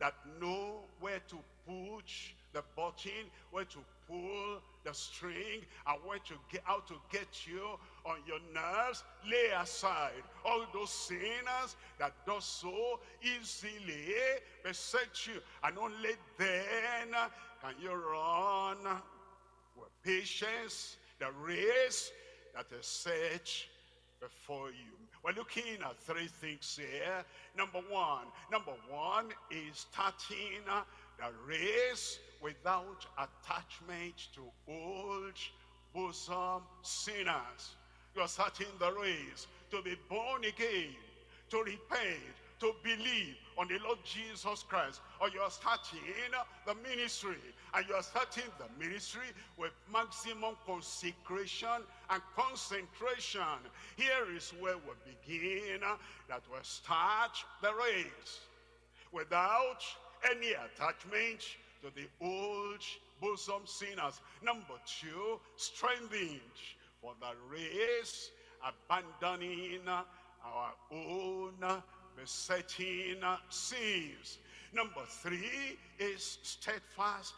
that know where to push the button, where to pull the string, and where to get how to get you on your nerves. Lay aside all those sinners that does so easily beset you, and only then can you run with patience the race that is set before you. We're looking at three things here. Number one, number one is starting the race without attachment to old bosom sinners. You are starting the race to be born again, to repent, to believe on the Lord Jesus Christ. Or you are starting the ministry and you are starting the ministry with maximum consecration and concentration. Here is where we begin, that we start the race without any attachment to the old bosom sinners. Number two, strengthened for the race, abandoning our own besetting sins. Number three is steadfast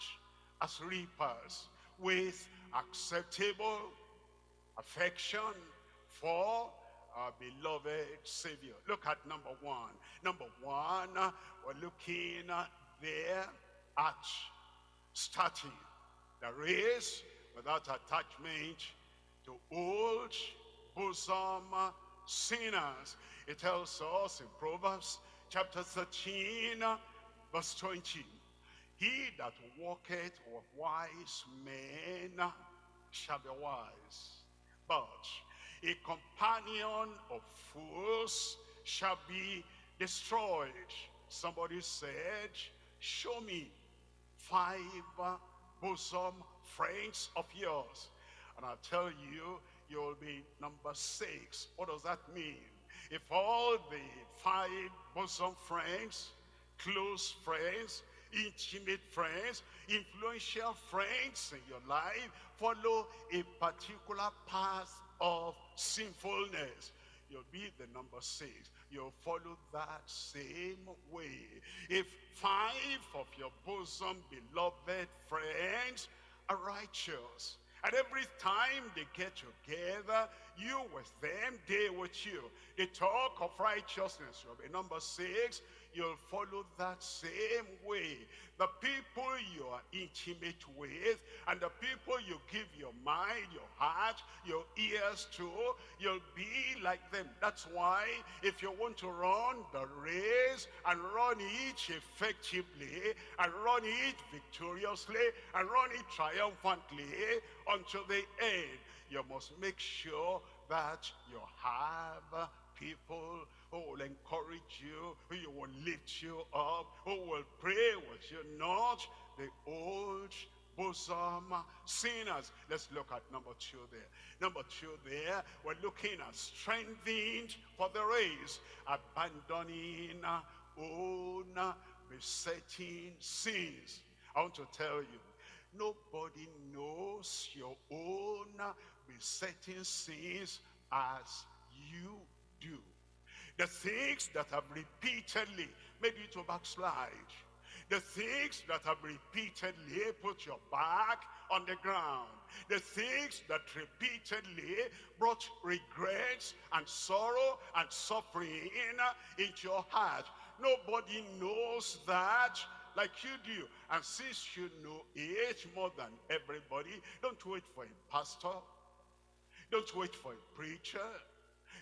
as reapers with acceptable affection for our beloved Savior. Look at number one. Number one, we're looking there at starting the race without attachment to old bosom sinners. It tells us in Proverbs chapter 13, verse 20. He that walketh with wise men shall be wise. But a companion of fools shall be destroyed. Somebody said, show me five bosom friends of yours. And I'll tell you, you'll be number six. What does that mean? If all the five bosom friends, close friends, intimate friends, influential friends in your life follow a particular path of sinfulness, you'll be the number six. You'll follow that same way. If five of your bosom beloved friends are righteous, and every time they get together, you with them, they with you. They talk of righteousness. You'll be number six you'll follow that same way. The people you are intimate with and the people you give your mind, your heart, your ears to, you'll be like them. That's why if you want to run the race and run it effectively and run it victoriously and run it triumphantly until the end, you must make sure that you have people who will encourage you, who will lift you up, who will pray with you, not the old bosom sinners. Let's look at number two there. Number two there, we're looking at strengthened for the race, abandoning own besetting sins. I want to tell you, nobody knows your own besetting sins as you do. The things that have repeatedly made you to backslide. The things that have repeatedly put your back on the ground. The things that repeatedly brought regrets and sorrow and suffering into your heart. Nobody knows that like you do. And since you know it more than everybody, don't wait for a pastor. Don't wait for a preacher.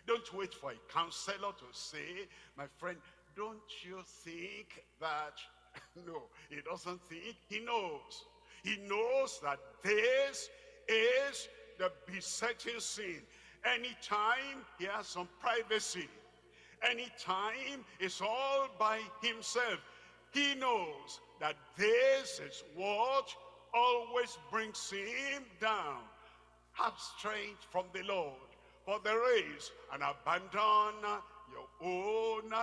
Don't wait for a counselor to say, my friend, don't you think that, no, he doesn't think, he knows. He knows that this is the besetting sin. Anytime he has some privacy, anytime it's all by himself, he knows that this is what always brings him down. Have strength from the Lord for the race and abandon your own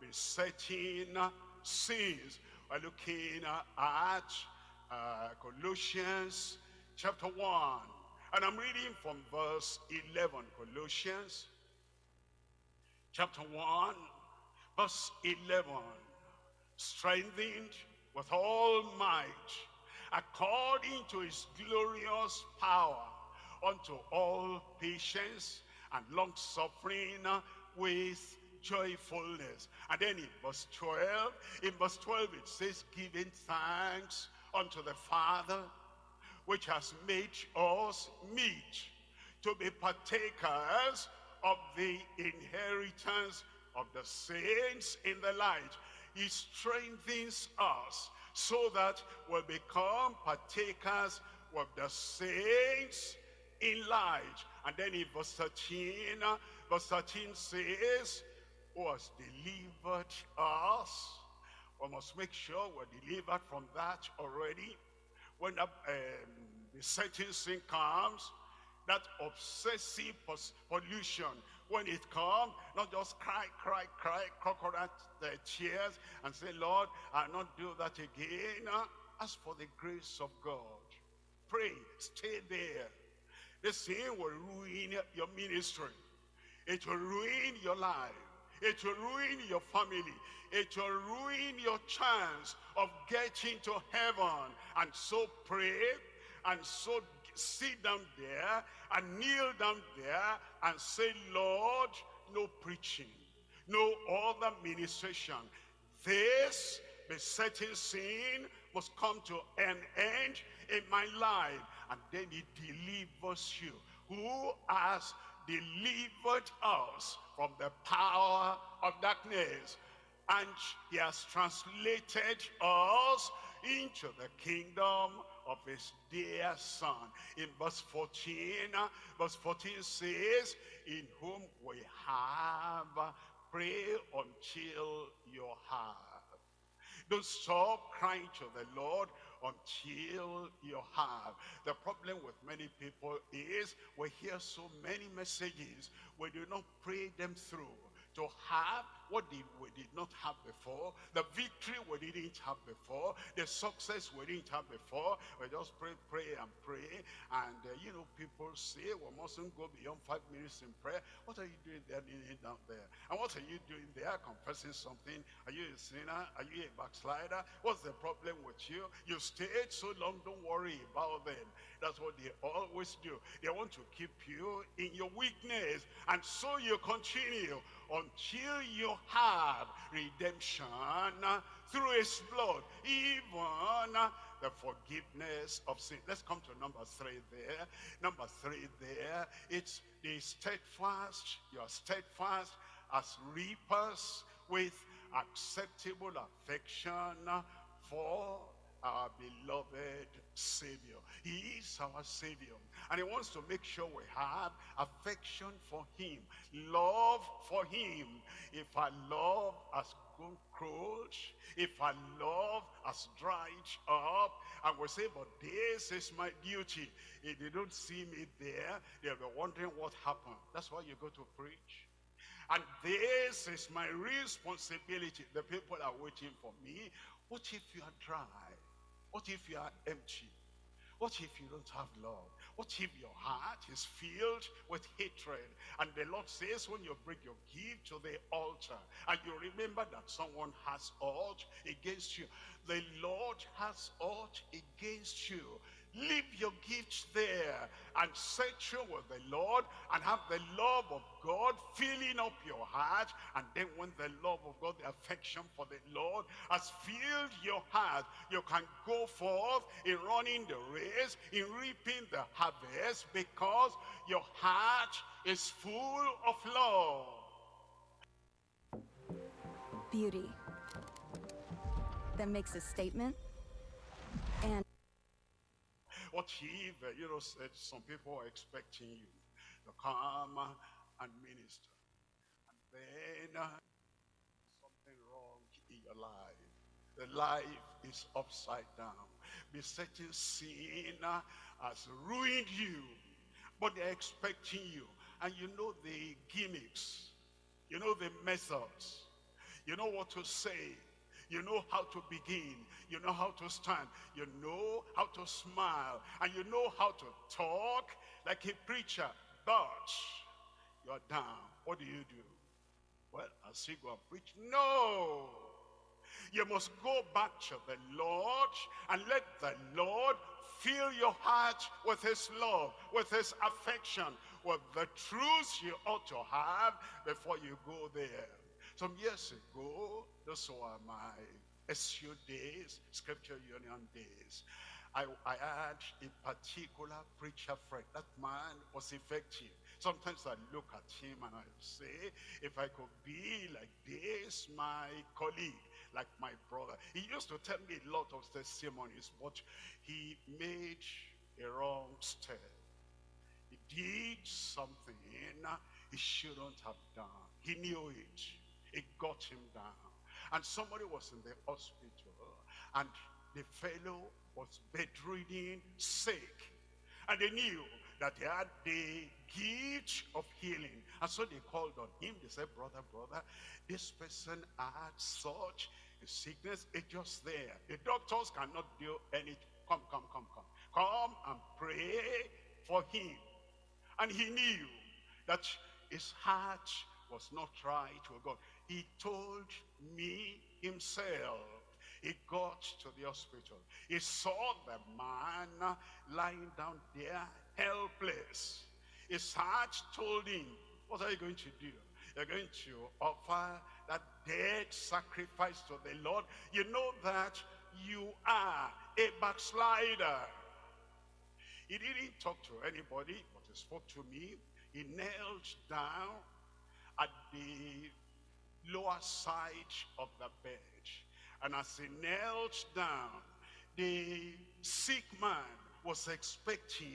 besetting sins. We're looking at uh, Colossians chapter 1. And I'm reading from verse 11. Colossians chapter 1, verse 11. strengthened with all might, according to his glorious power, unto all patience and long-suffering with joyfulness. And then in verse 12, in verse 12 it says, giving thanks unto the Father, which has made us meet to be partakers of the inheritance of the saints in the light. He strengthens us so that we'll become partakers of the saints in light. And then in verse 13, uh, verse 13 says, who has delivered us. We must make sure we're delivered from that already. When the, um, the certain sin comes, that obsessive pollution, when it comes, not just cry, cry, cry, crocodile uh, tears, and say, Lord, I'll not do that again. Uh, Ask for the grace of God. Pray, stay there. This sin will ruin your ministry. It will ruin your life. It will ruin your family. It will ruin your chance of getting to heaven. And so pray and so sit down there and kneel down there and say, Lord, no preaching, no other ministration. This besetting sin must come to an end in my life. And then he delivers you. Who has delivered us from the power of darkness. And he has translated us into the kingdom of his dear son. In verse 14, verse 14 says, in whom we have pray until you have. Don't stop crying to the Lord until you have. The problem with many people is we hear so many messages, we do not pray them through to have what did, we did not have before, the victory we didn't have before, the success we didn't have before. We just pray, pray, and pray. And, uh, you know, people say we mustn't go beyond five minutes in prayer. What are you doing there, down there? And what are you doing there, confessing something? Are you a sinner? Are you a backslider? What's the problem with you? You stayed so long, don't worry about them. That's what they always do. They want to keep you in your weakness. And so you continue until you have redemption through his blood, even the forgiveness of sin. Let's come to number three there. Number three there, it's the steadfast, you're steadfast as reapers with acceptable affection for our beloved Savior. He is our Savior. And he wants to make sure we have affection for him, love for him. If our love has gone cold, if our love has dried up, and we say, but this is my duty. If they don't see me there, they'll be wondering what happened. That's why you go to preach. And this is my responsibility. The people are waiting for me. What if you are dry? What if you are empty? What if you don't have love? What if your heart is filled with hatred? And the Lord says when you bring your gift to the altar and you remember that someone has ought against you, the Lord has ought against you. Leave your gifts there and settle with the Lord and have the love of God filling up your heart. And then when the love of God, the affection for the Lord has filled your heart, you can go forth in running the race, in reaping the harvest because your heart is full of love. Beauty that makes a statement and what if, you know, some people are expecting you to come and minister. And then uh, something wrong in your life. The life is upside down. Besetting sin uh, has ruined you. But they're expecting you. And you know the gimmicks. You know the methods. You know what to say. You know how to begin. You know how to stand. You know how to smile. And you know how to talk like a preacher. But you're down. What do you do? Well, I'll see go and preach. No! You must go back to the Lord and let the Lord fill your heart with his love, with his affection, with the truths you ought to have before you go there. Some years ago, those were my SU days, Scripture Union days. I, I had a particular preacher friend. That man was effective. Sometimes I look at him and I say, if I could be like this, my colleague, like my brother. He used to tell me a lot of testimonies, but he made a wrong step. He did something he shouldn't have done. He knew it. It got him down. And somebody was in the hospital and the fellow was bedridden, sick. And they knew that he had the gift of healing. And so they called on him. They said, brother, brother, this person had such a sickness. It's just there. The doctors cannot do anything. Come, come, come, come. Come and pray for him. And he knew that his heart was not right with God. He told me himself he got to the hospital. He saw the man lying down there, helpless. His heart told him, what are you going to do? You're going to offer that dead sacrifice to the Lord. You know that you are a backslider. He didn't talk to anybody, but he spoke to me. He knelt down at the lower side of the bed. And as he knelt down, the sick man was expecting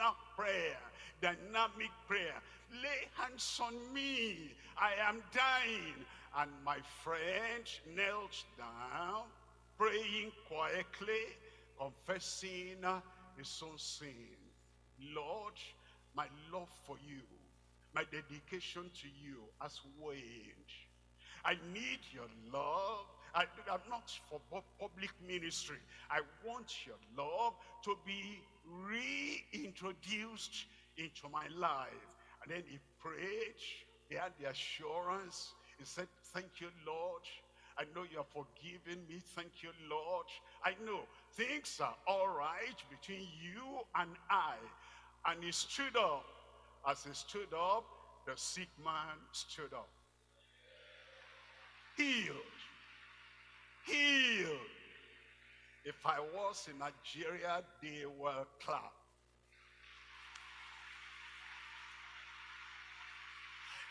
a prayer, dynamic prayer. Lay hands on me. I am dying. And my friend knelt down, praying quietly, confessing uh, his own sin. Lord, my love for you, my dedication to you has waned. I need your love I, am not for public ministry. I want your love to be reintroduced into my life. And then he prayed. He had the assurance. He said, thank you, Lord. I know you have forgiven me. Thank you, Lord. I know things are all right between you and I. And he stood up. As he stood up, the sick man stood up. Healed healed. If I was in Nigeria, they will clap.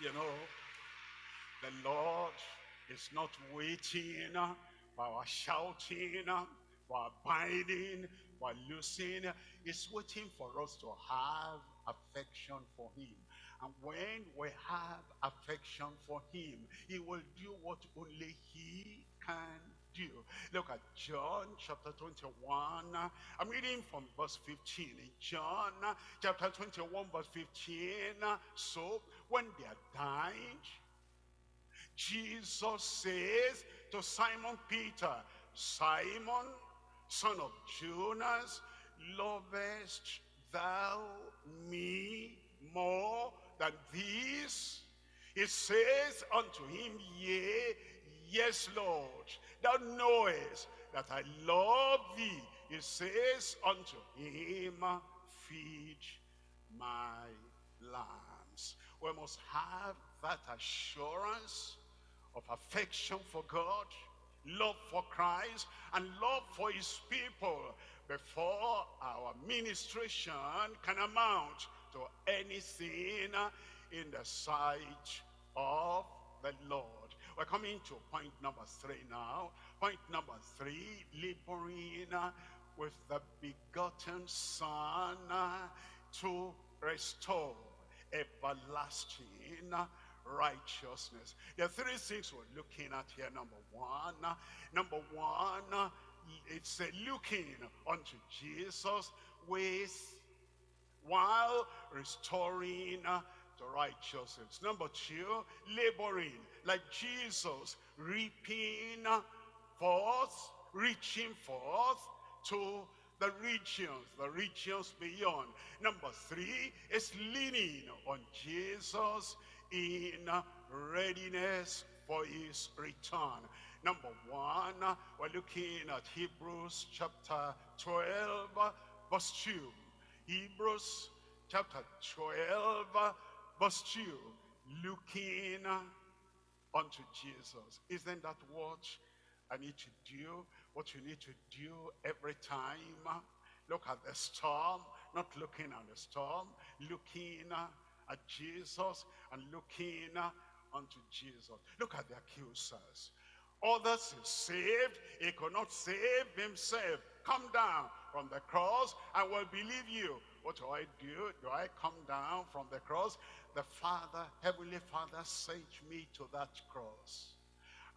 You know, the Lord is not waiting for our shouting, for our binding, for losing. He's waiting for us to have affection for him. And when we have affection for him, he will do what only he can do. Look at John chapter 21. I'm reading from verse 15. In John chapter 21 verse 15. So when they are dying, Jesus says to Simon Peter, Simon, son of Jonas, lovest thou me more than this? He says unto him, Yea, yes, Lord thou knowest that I love thee. He says unto him, feed my lambs. We must have that assurance of affection for God, love for Christ, and love for his people before our ministration can amount to anything in the sight of the Lord. We're coming to point number three now. Point number three, laboring with the begotten Son uh, to restore everlasting righteousness. There are three things we're looking at here. Number one, uh, number one, uh, it's a looking unto Jesus with while restoring uh, the righteousness. Number two, laboring like Jesus, reaping uh, forth, reaching forth to the regions, the regions beyond. Number three is leaning on Jesus in uh, readiness for his return. Number one, we're looking at Hebrews chapter 12, verse 2. Hebrews chapter 12, verse 2. Looking unto Jesus. Isn't that what I need to do? What you need to do every time? Look at the storm, not looking at the storm, looking at Jesus and looking unto Jesus. Look at the accusers. Others is saved. He could not save himself. Come down from the cross. I will believe you. What do I do? Do I come down from the cross? The Father, Heavenly Father sent me to that cross.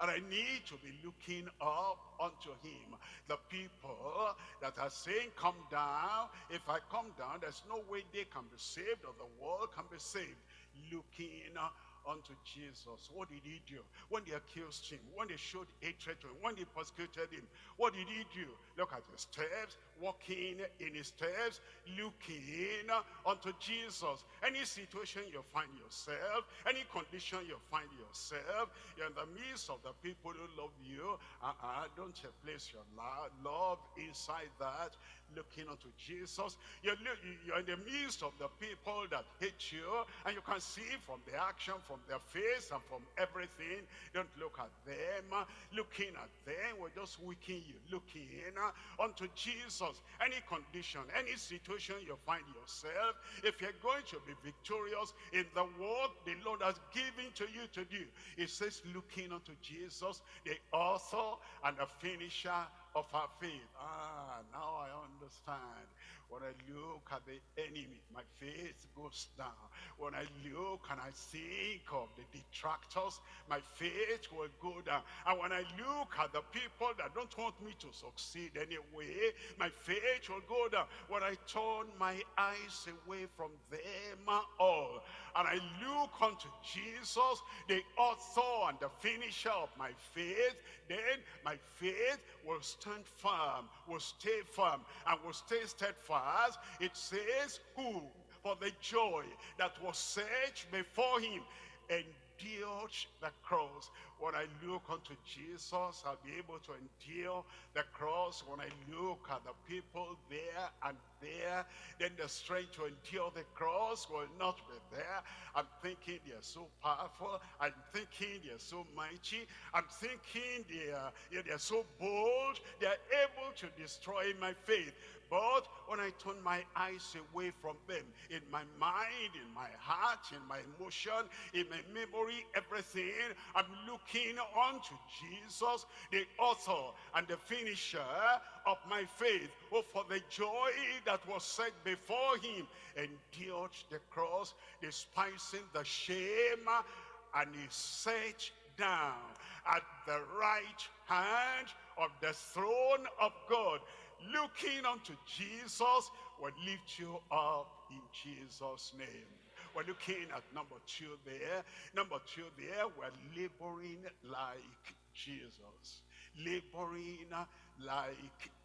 And I need to be looking up unto him. The people that are saying, come down. If I come down, there's no way they can be saved or the world can be saved. Looking unto Jesus. What did he do? When they accused him, when they showed hatred to him, when they persecuted him, what did he do? Look at his steps, walking in his steps, looking unto Jesus. Any situation you find yourself, any condition you find yourself, you're in the midst of the people who love you, uh -uh, don't you place your love inside that looking unto Jesus. You're, you're in the midst of the people that hate you, and you can see from the action, from their face, and from everything. Don't look at them. Looking at them we're just weaken you. Looking unto Jesus. Any condition, any situation you find yourself, if you're going to be victorious in the work the Lord has given to you to do, it says looking unto Jesus, the author and the finisher of our faith. Ah, now I understand. When I look at the enemy, my faith goes down. When I look and I think of the detractors, my faith will go down. And when I look at the people that don't want me to succeed anyway, my faith will go down. When I turn my eyes away from them all, and I look unto Jesus, the author and the finisher of my faith, then my faith will stand firm, will stay firm, and will stay steadfast. It says, who for the joy that was set before him endured the cross. When I look unto Jesus, I'll be able to endure the cross. When I look at the people there and there, then the strength to endure the cross will not be there. I'm thinking they're so powerful. I'm thinking they're so mighty. I'm thinking they're, they're so bold. They're able to destroy my faith. But when I turn my eyes away from them, in my mind, in my heart, in my emotion, in my memory, everything, I'm looking unto Jesus, the author and the finisher of my faith, who for the joy that was set before him endured the cross, despising the shame, and he sat down at the right hand of the throne of God looking unto Jesus will lift you up in Jesus' name. We're looking at number two there. Number two there, we're laboring like Jesus. Laboring like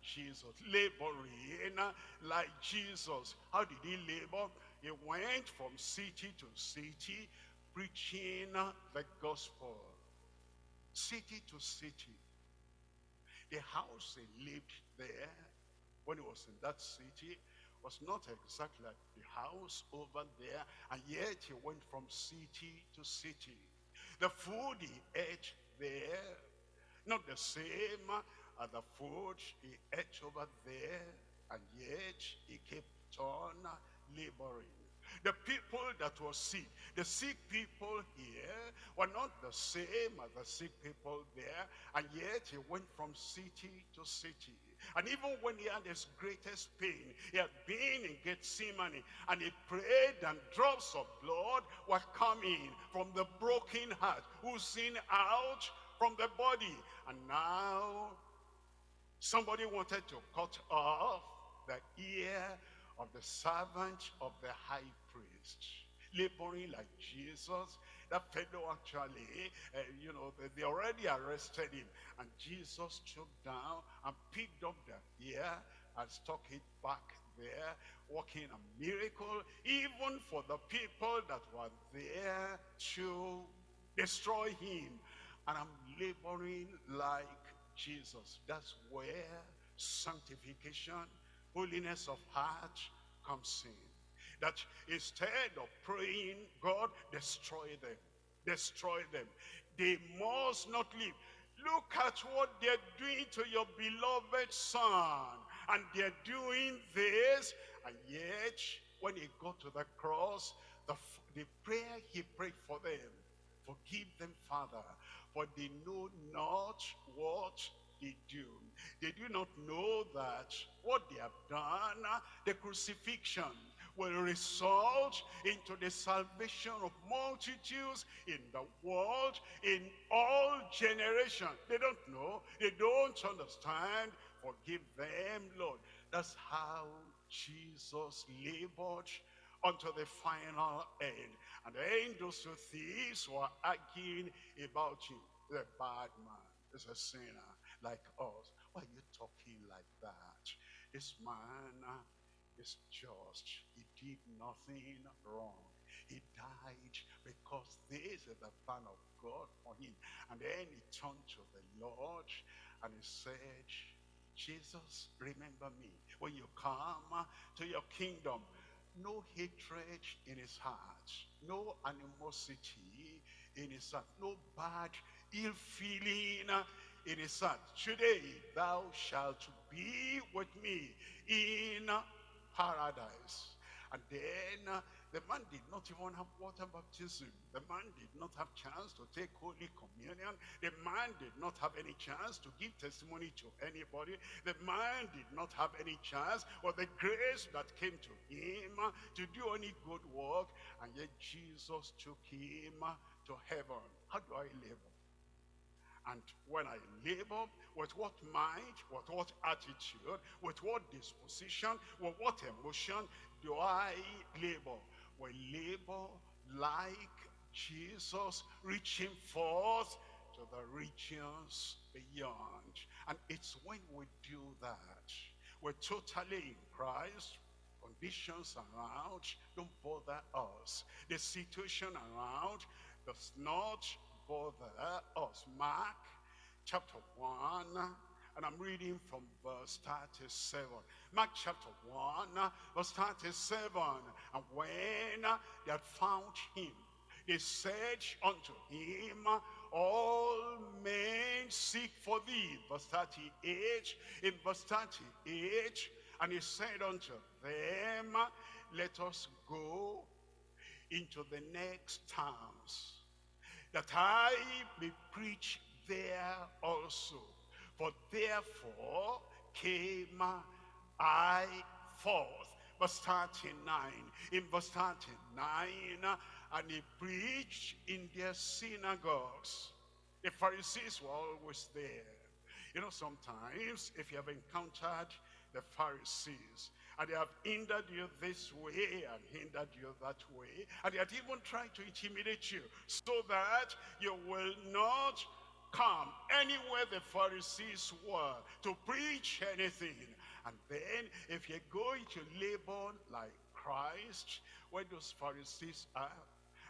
Jesus. Laboring like Jesus. How did he labor? He went from city to city preaching the gospel. City to city. The house he lived there when he was in that city was not exactly like the house over there, and yet he went from city to city. The food he ate there, not the same as the food he ate over there, and yet he kept on laboring. The people that were sick, the sick people here were not the same as the sick people there, and yet he went from city to city. And even when he had his greatest pain, he had been in Gethsemane and he prayed and drops of blood were coming from the broken heart, oozing out from the body. And now somebody wanted to cut off the ear of the servant of the high priest, laboring like Jesus, that fellow actually, uh, you know, they, they already arrested him. And Jesus took down and picked up the ear and stuck it back there, working a miracle, even for the people that were there to destroy him. and I'm laboring like Jesus. That's where sanctification, holiness of heart comes in. That instead of praying, God, destroy them, destroy them. They must not live. Look at what they're doing to your beloved son. And they're doing this. And yet, when he got to the cross, the, the prayer he prayed for them, forgive them, Father, for they know not what they do. They do not know that what they have done, the crucifixion, will result into the salvation of multitudes in the world, in all generations. They don't know. They don't understand. Forgive them, Lord. That's how Jesus labored unto the final end. And then those two thieves were arguing about him. The bad man is a sinner like us. Why are you talking like that? This man uh, is just. Did nothing wrong. He died because this is the plan of God for him. And then he turned to the Lord and he said, Jesus, remember me. When you come to your kingdom, no hatred in his heart, no animosity in his heart, no bad ill feeling in his heart. Today thou shalt be with me in paradise. And then uh, the man did not even have water baptism. The man did not have chance to take Holy Communion. The man did not have any chance to give testimony to anybody. The man did not have any chance or the grace that came to him uh, to do any good work. And yet Jesus took him uh, to heaven. How do I live? And when I labor, with what mind, with what attitude, with what disposition, with what emotion do I labor? We labor like Jesus, reaching forth to the regions beyond. And it's when we do that, we're totally in Christ, conditions around don't bother us. The situation around does not bother us. Oh, Mark chapter 1, and I'm reading from verse 37. Mark chapter 1, verse 37. And when they had found him, they said unto him, all men seek for thee. Verse 38, in verse 38, and he said unto them, let us go into the next towns that I may preach there also. For therefore came I forth. Verse 39. In verse 39, and he preached in their synagogues. The Pharisees were always there. You know, sometimes if you have encountered the Pharisees, and they have hindered you this way and hindered you that way. And they have even tried to intimidate you so that you will not come anywhere the Pharisees were to preach anything. And then if you're going to labor like Christ, where those Pharisees are,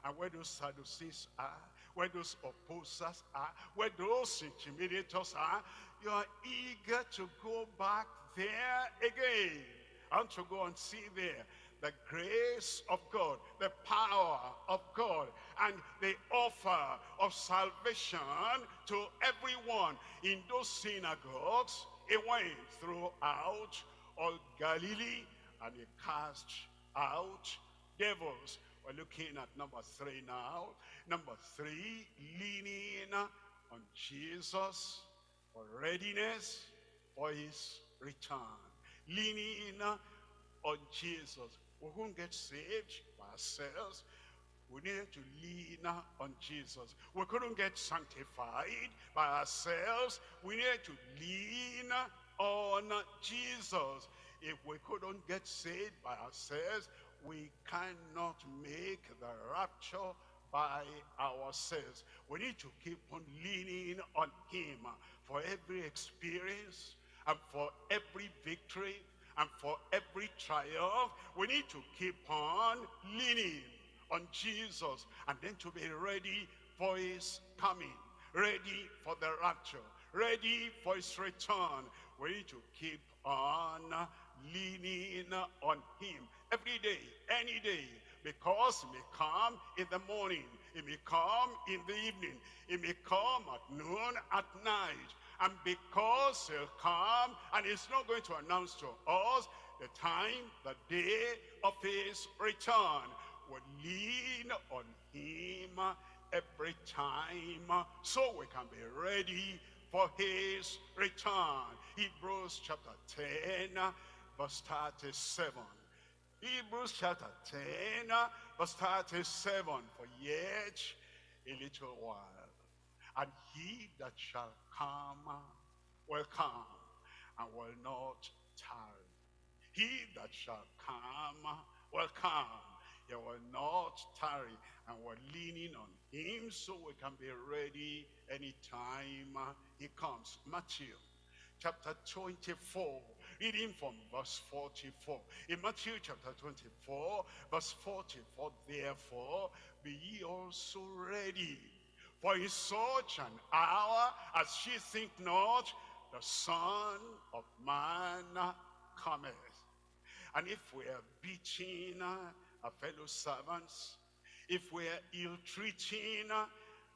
and where those Sadducees are, where those opposers are, where those intimidators are, you are eager to go back there again. And to go and see there the grace of God, the power of God, and the offer of salvation to everyone in those synagogues. He went throughout all Galilee and he cast out devils. We're looking at number three now. Number three, leaning on Jesus for readiness for his return leaning on oh, Jesus. We won't get saved by ourselves. We needed to lean on Jesus. We couldn't get sanctified by ourselves. We needed to lean on Jesus. If we couldn't get saved by ourselves, we cannot make the rapture by ourselves. We need to keep on leaning on him for every experience, and for every victory and for every triumph, we need to keep on leaning on Jesus and then to be ready for his coming. ready for the rapture, ready for his return. We need to keep on leaning on him every day, any day, because he may come in the morning, he may come in the evening, he may come at noon, at night, and because he'll come and he's not going to announce to us the time, the day of his return, we'll lean on him every time so we can be ready for his return. Hebrews chapter 10, verse 37. Hebrews chapter 10, verse 37. For yet a little while, and he that shall come will come and will not tarry. He that shall come will come. He will not tarry. And we're leaning on him so we can be ready anytime he comes. Matthew chapter 24 reading from verse 44 in Matthew chapter 24 verse 44 therefore be ye also ready for in such an hour as she think not the son of man cometh and if we are beating our fellow servants if we're ill-treating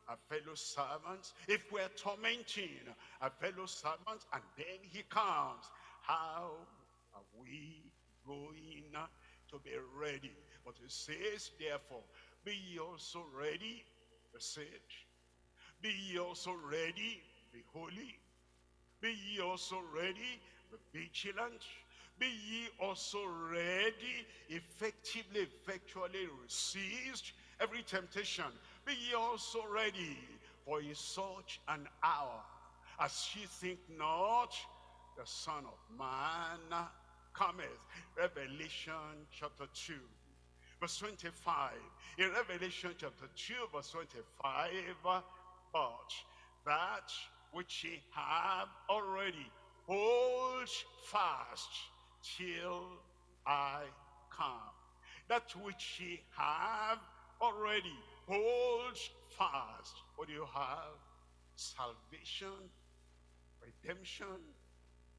our fellow servants, if we're tormenting our fellow servants, and then he comes, how are we going to be ready? But it says, therefore, be ye also ready, sage. Be ye also ready, be holy. Be ye also ready, be vigilant. Be ye also ready, effectively, effectually resist every temptation. Be ye also ready, for in such an hour as ye think not, the Son of Man cometh. Revelation chapter 2, verse 25. In Revelation chapter 2, verse 25, that which ye have already hold fast till I come. That which ye have already hold fast. What do you have? Salvation, redemption,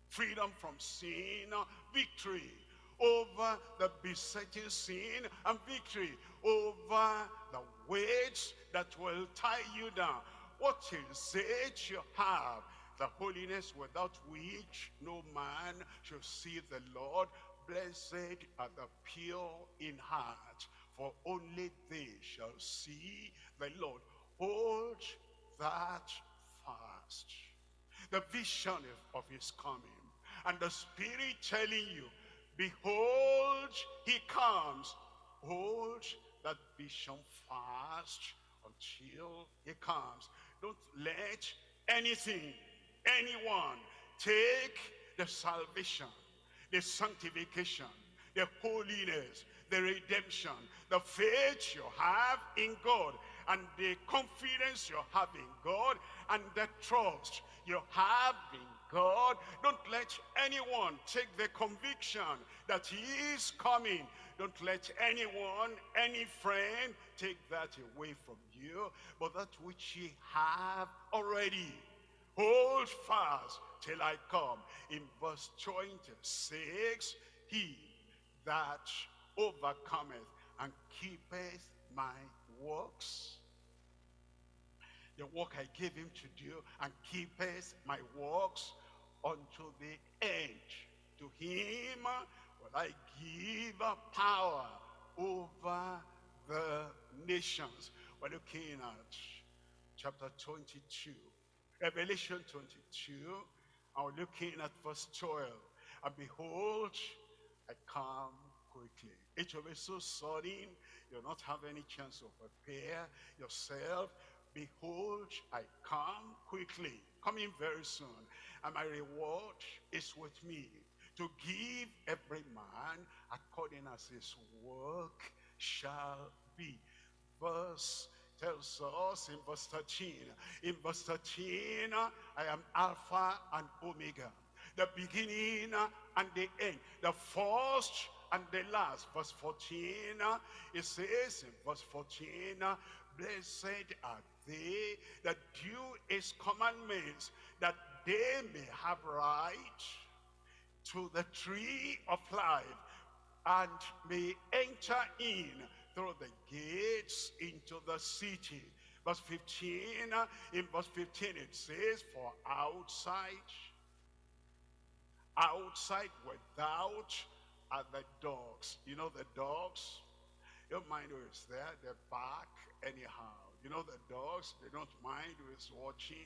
freedom from sin, victory over the besetting sin, and victory over the weights that will tie you down. What is it you have? The holiness without which no man shall see the Lord. Blessed are the pure in heart, for only they shall see the Lord. Hold that fast. The vision of his coming. And the Spirit telling you, behold, he comes. Hold that vision fast until he comes. Don't let anything, anyone take the salvation, the sanctification, the holiness, the redemption, the faith you have in God, and the confidence you have in God, and the trust you have in God. Don't let anyone take the conviction that he is coming. Don't let anyone, any friend, take that away from you. But that which ye have already, hold fast till I come. In verse 26, he that overcometh and keepeth my works. The work I gave him to do and keepeth my works unto the end. To him I give power over the nations. We're looking at chapter 22, Revelation 22, and we're looking at verse 12. And behold, I come quickly. It will be so sudden, you'll not have any chance to prepare yourself. Behold, I come quickly, coming very soon, and my reward is with me to give every man according as his work shall be. Verse tells us in verse 13, in verse 13, I am Alpha and Omega, the beginning and the end, the first and the last, verse 14, it says in verse 14, Blessed are they that do his commandments, that they may have right to the tree of life and may enter in through the gates into the city. Verse 15, uh, in verse 15 it says, for outside, outside without are the dogs. You know the dogs? Your mind who is there, they bark anyhow. You know the dogs, they don't mind who is watching.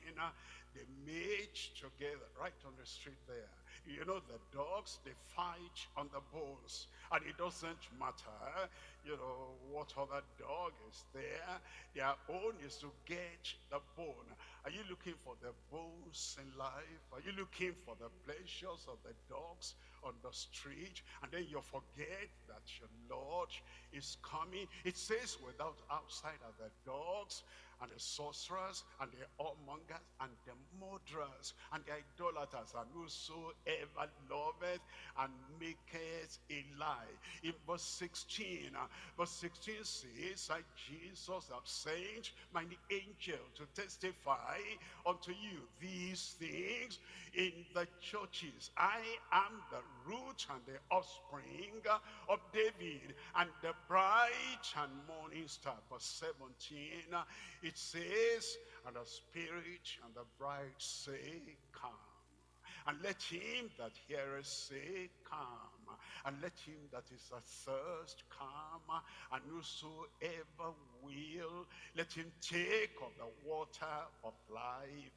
They mate together right on the street there. You know the dogs, they fight on the bones. And it doesn't matter, you know, what other dog is there. Their own is to get the bone. Are you looking for the bones in life? Are you looking for the pleasures of the dogs on the street? And then you forget that your Lord is coming. It says without outside are the dogs and the sorcerers and the whoremongers and the murderers and the idolaters and whosoever loveth and maketh a lie. In verse 16, uh, verse 16 says that Jesus have sent mine angel to testify unto you these things in the churches. I am the root and the offspring of David and the bright and morning star. Verse 17, it says, and the spirit and the bride say, come. And let him that heareth say, come. And let him that is athirst come. And whosoever will, let him take of the water of life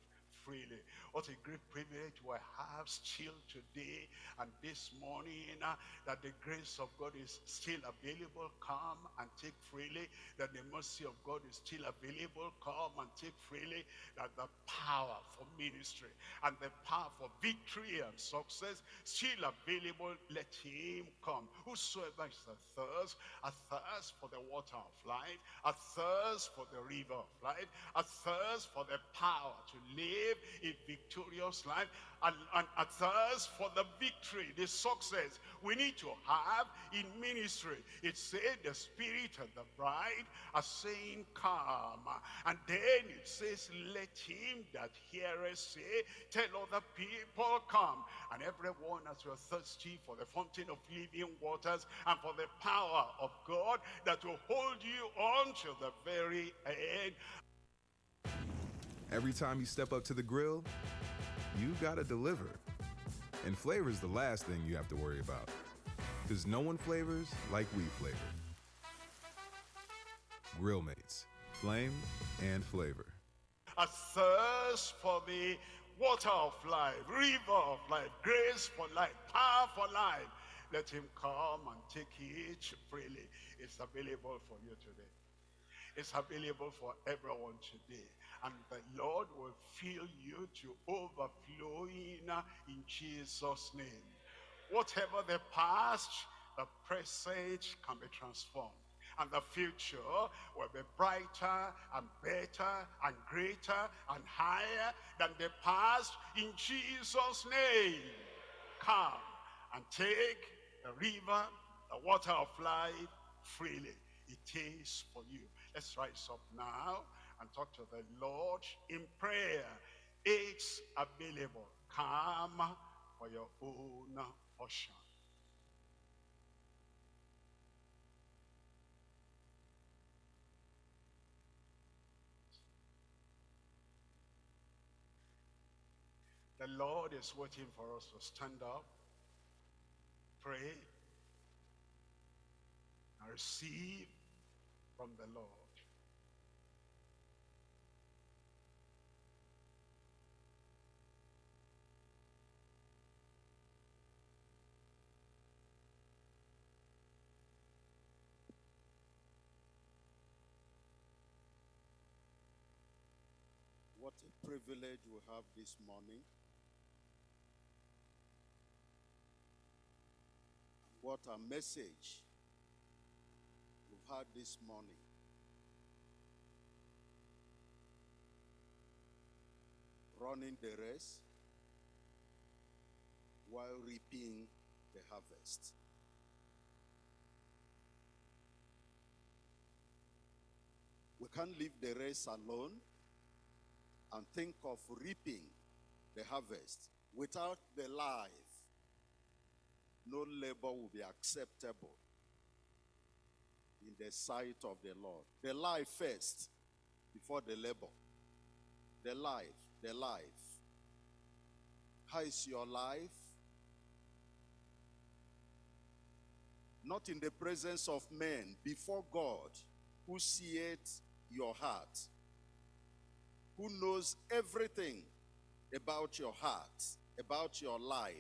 freely. What a great privilege we have still today and this morning uh, that the grace of God is still available. Come and take freely. That the mercy of God is still available. Come and take freely. That the power for ministry and the power for victory and success still available. Let him come. Whosoever is athirst, a thirst for the water of life, a thirst for the river of life, a thirst for the power to live in victorious life and, and a thirst for the victory, the success we need to have in ministry. It said the spirit and the bride are saying come. And then it says, let him that heareth say, tell other people come. And everyone as you're thirsty for the fountain of living waters and for the power of God that will hold you on to the very end. Every time you step up to the grill, you gotta deliver. And flavor is the last thing you have to worry about. Because no one flavors like we flavor. Grill Mates, flame and flavor. A thirst for the water of life, river of life, grace for life, power for life. Let him come and take it freely. It's available for you today. It's available for everyone today and the Lord will fill you to overflowing uh, in Jesus' name. Whatever the past, the present can be transformed. And the future will be brighter and better and greater and higher than the past in Jesus' name. Come and take the river, the water of life freely. It is for you. Let's rise up now and talk to the Lord in prayer. It's available. Come for your own portion. The Lord is waiting for us to stand up, pray, and receive from the Lord. What a privilege we have this morning. What a message we've had this morning. Running the race while reaping the harvest. We can't leave the race alone and think of reaping the harvest without the life. No labor will be acceptable in the sight of the Lord. The life first before the labor. The life, the life. How is your life? Not in the presence of men, before God, who seeth your heart, who knows everything about your heart, about your life.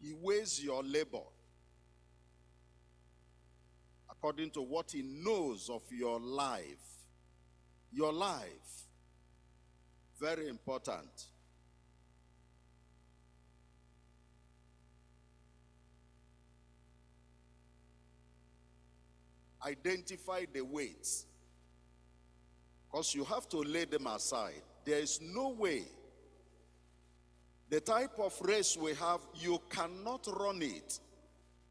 He weighs your labor according to what he knows of your life. Your life. Very important. Identify the weights. Because you have to lay them aside. There is no way. The type of race we have, you cannot run it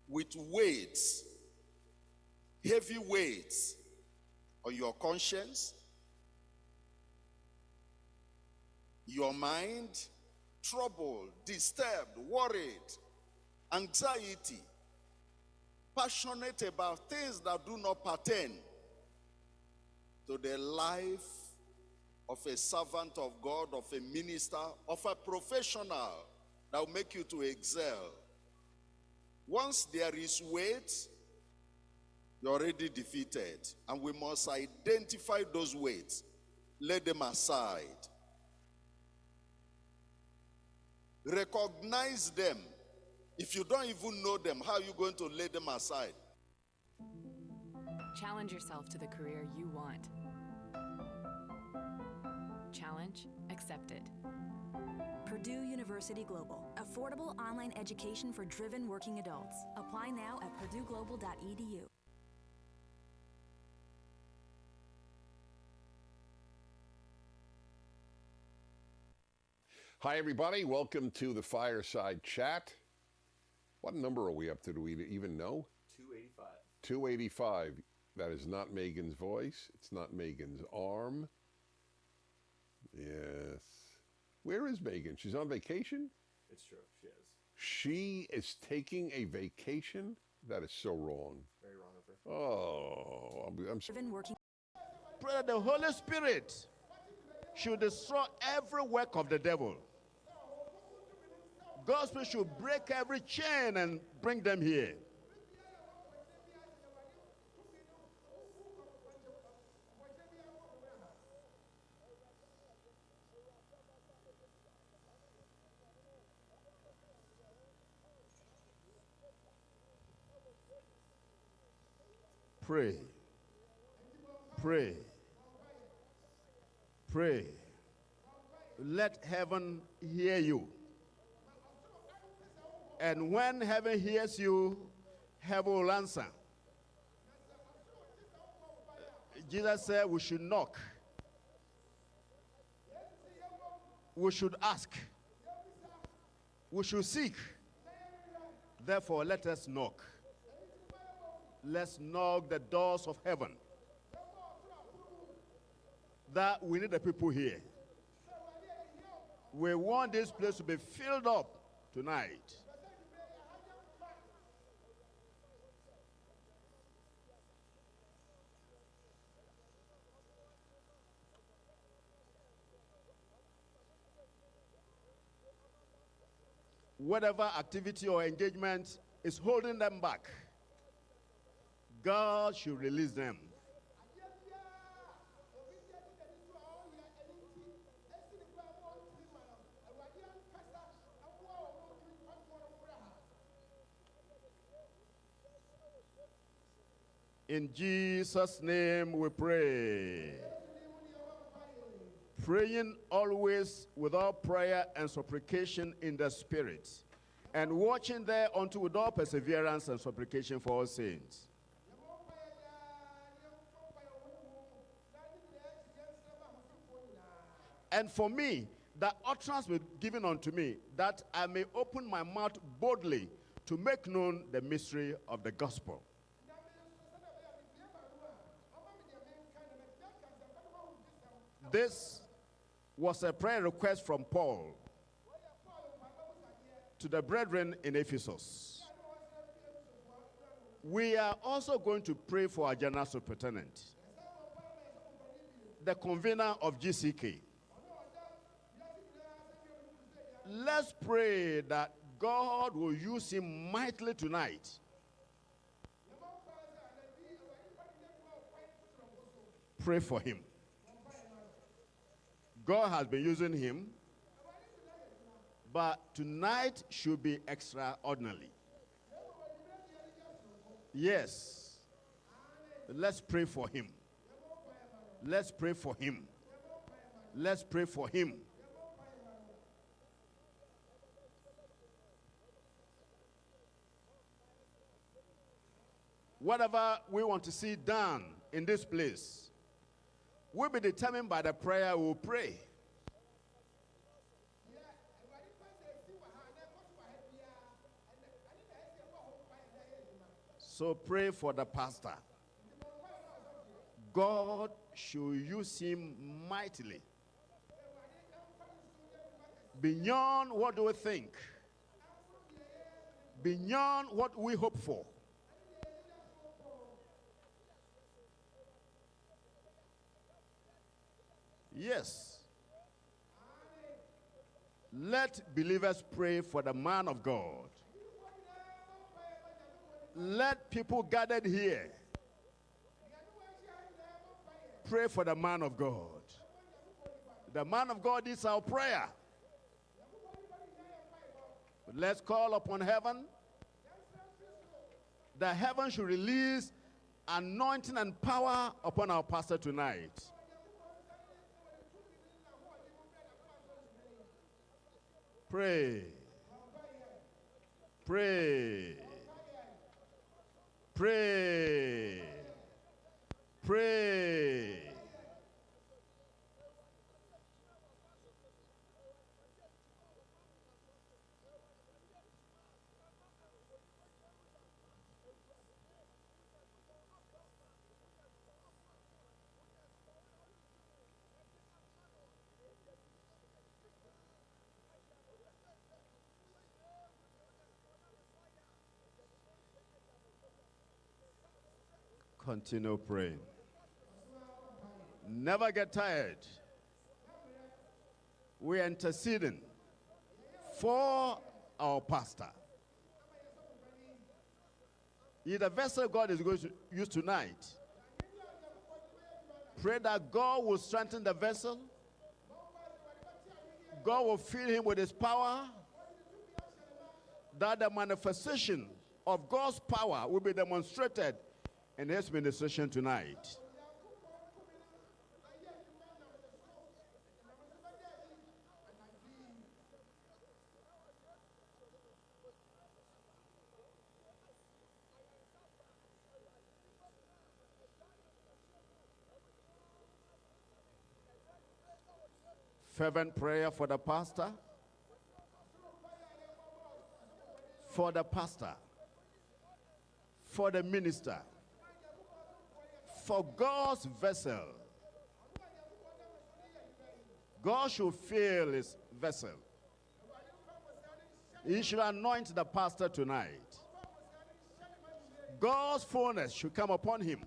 with weights, heavy weights on your conscience, your mind, troubled, disturbed, worried, anxiety, passionate about things that do not pertain to the life of a servant of God, of a minister, of a professional that will make you to excel. Once there is weight, you're already defeated. And we must identify those weights, lay them aside, recognize them. If you don't even know them, how are you going to lay them aside? Challenge yourself to the career you want. Challenge accepted. Purdue University Global. Affordable online education for driven working adults. Apply now at purdueglobal.edu. Hi, everybody. Welcome to the Fireside Chat. What number are we up to? Do we even know? 285. 285. That is not Megan's voice. It's not Megan's arm. Yes. Where is Megan? She's on vacation? It's true. She is. She is taking a vacation? That is so wrong. Very wrong of her. Oh, I'm, I'm Driven working Pray that the Holy Spirit should destroy every work of the devil. Gospel should break every chain and bring them here. Pray. Pray. Pray. Let heaven hear you. And when heaven hears you, heaven will answer. Jesus said we should knock. We should ask. We should seek. Therefore, let us knock. Let's knock the doors of heaven. That we need the people here. We want this place to be filled up tonight. Whatever activity or engagement is holding them back, God should release them. In Jesus' name we pray. Praying always without prayer and supplication in the Spirit, and watching there unto with all perseverance and supplication for all saints. And for me, that utterance was given unto me, that I may open my mouth boldly to make known the mystery of the gospel. This was a prayer request from Paul to the brethren in Ephesus. We are also going to pray for our general superintendent, the convener of GCK. Let's pray that God will use him mightily tonight. Pray for him. God has been using him, but tonight should be extraordinary. Yes. Let's pray for him. Let's pray for him. Let's pray for him. Whatever we want to see done in this place will be determined by the prayer we will pray. So pray for the pastor. God should use him mightily. Beyond what do we think? Beyond what we hope for. Yes. Let believers pray for the man of God. Let people gathered here pray for the man of God. The man of God is our prayer. Let's call upon heaven. The heaven should release anointing and power upon our pastor tonight. Pray. Pray. Pray. Pray. Continue praying. Never get tired. We're interceding for our pastor. He the vessel God is going to use tonight. Pray that God will strengthen the vessel. God will fill him with his power. That the manifestation of God's power will be demonstrated in his session tonight. Fervent prayer for the pastor. For the pastor. For the minister for God's vessel. God should fill his vessel. He should anoint the pastor tonight. God's fullness should come upon him.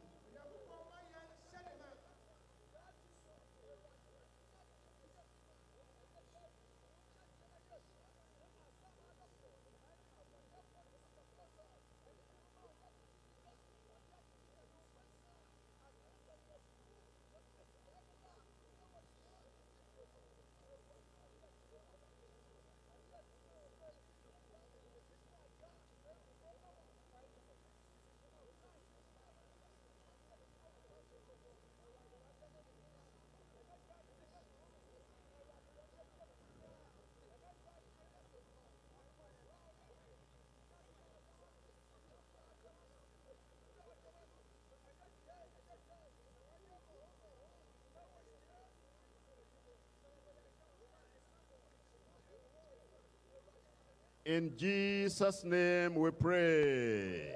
In Jesus' name we pray.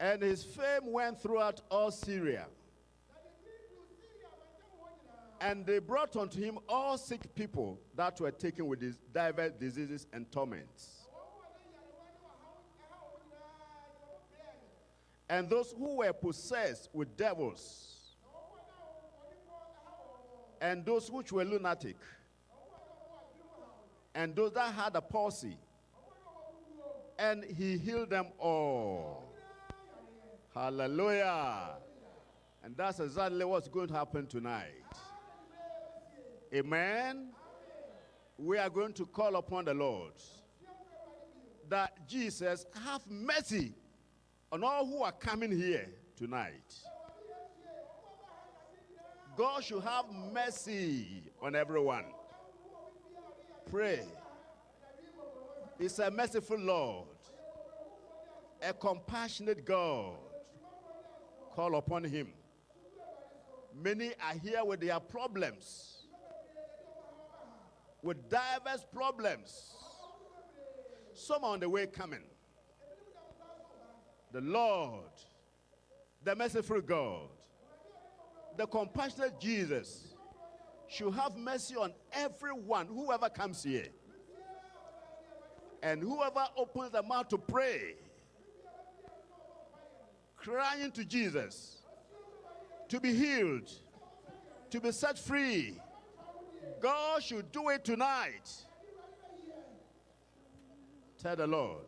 And his fame went throughout all Syria. And they brought unto him all sick people that were taken with these diverse diseases and torments. And those who were possessed with devils, and those which were lunatic, and those that had a palsy, and he healed them all. Hallelujah. And that's exactly what's going to happen tonight. Amen. We are going to call upon the Lord that Jesus have mercy on all who are coming here tonight. God should have mercy on everyone. Pray. He's a merciful Lord, a compassionate God. Call upon him. Many are here with their problems, with diverse problems. Some are on the way coming. The Lord, the merciful God, the compassionate Jesus should have mercy on everyone, whoever comes here. And whoever opens their mouth to pray, crying to Jesus, to be healed, to be set free, God should do it tonight. Tell the Lord.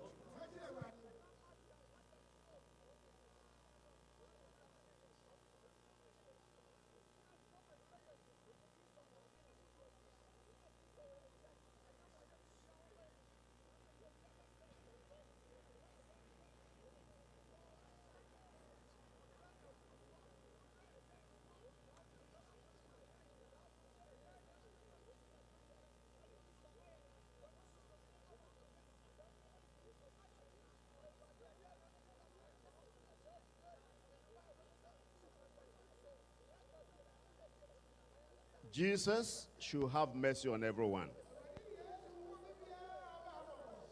Jesus should have mercy on everyone.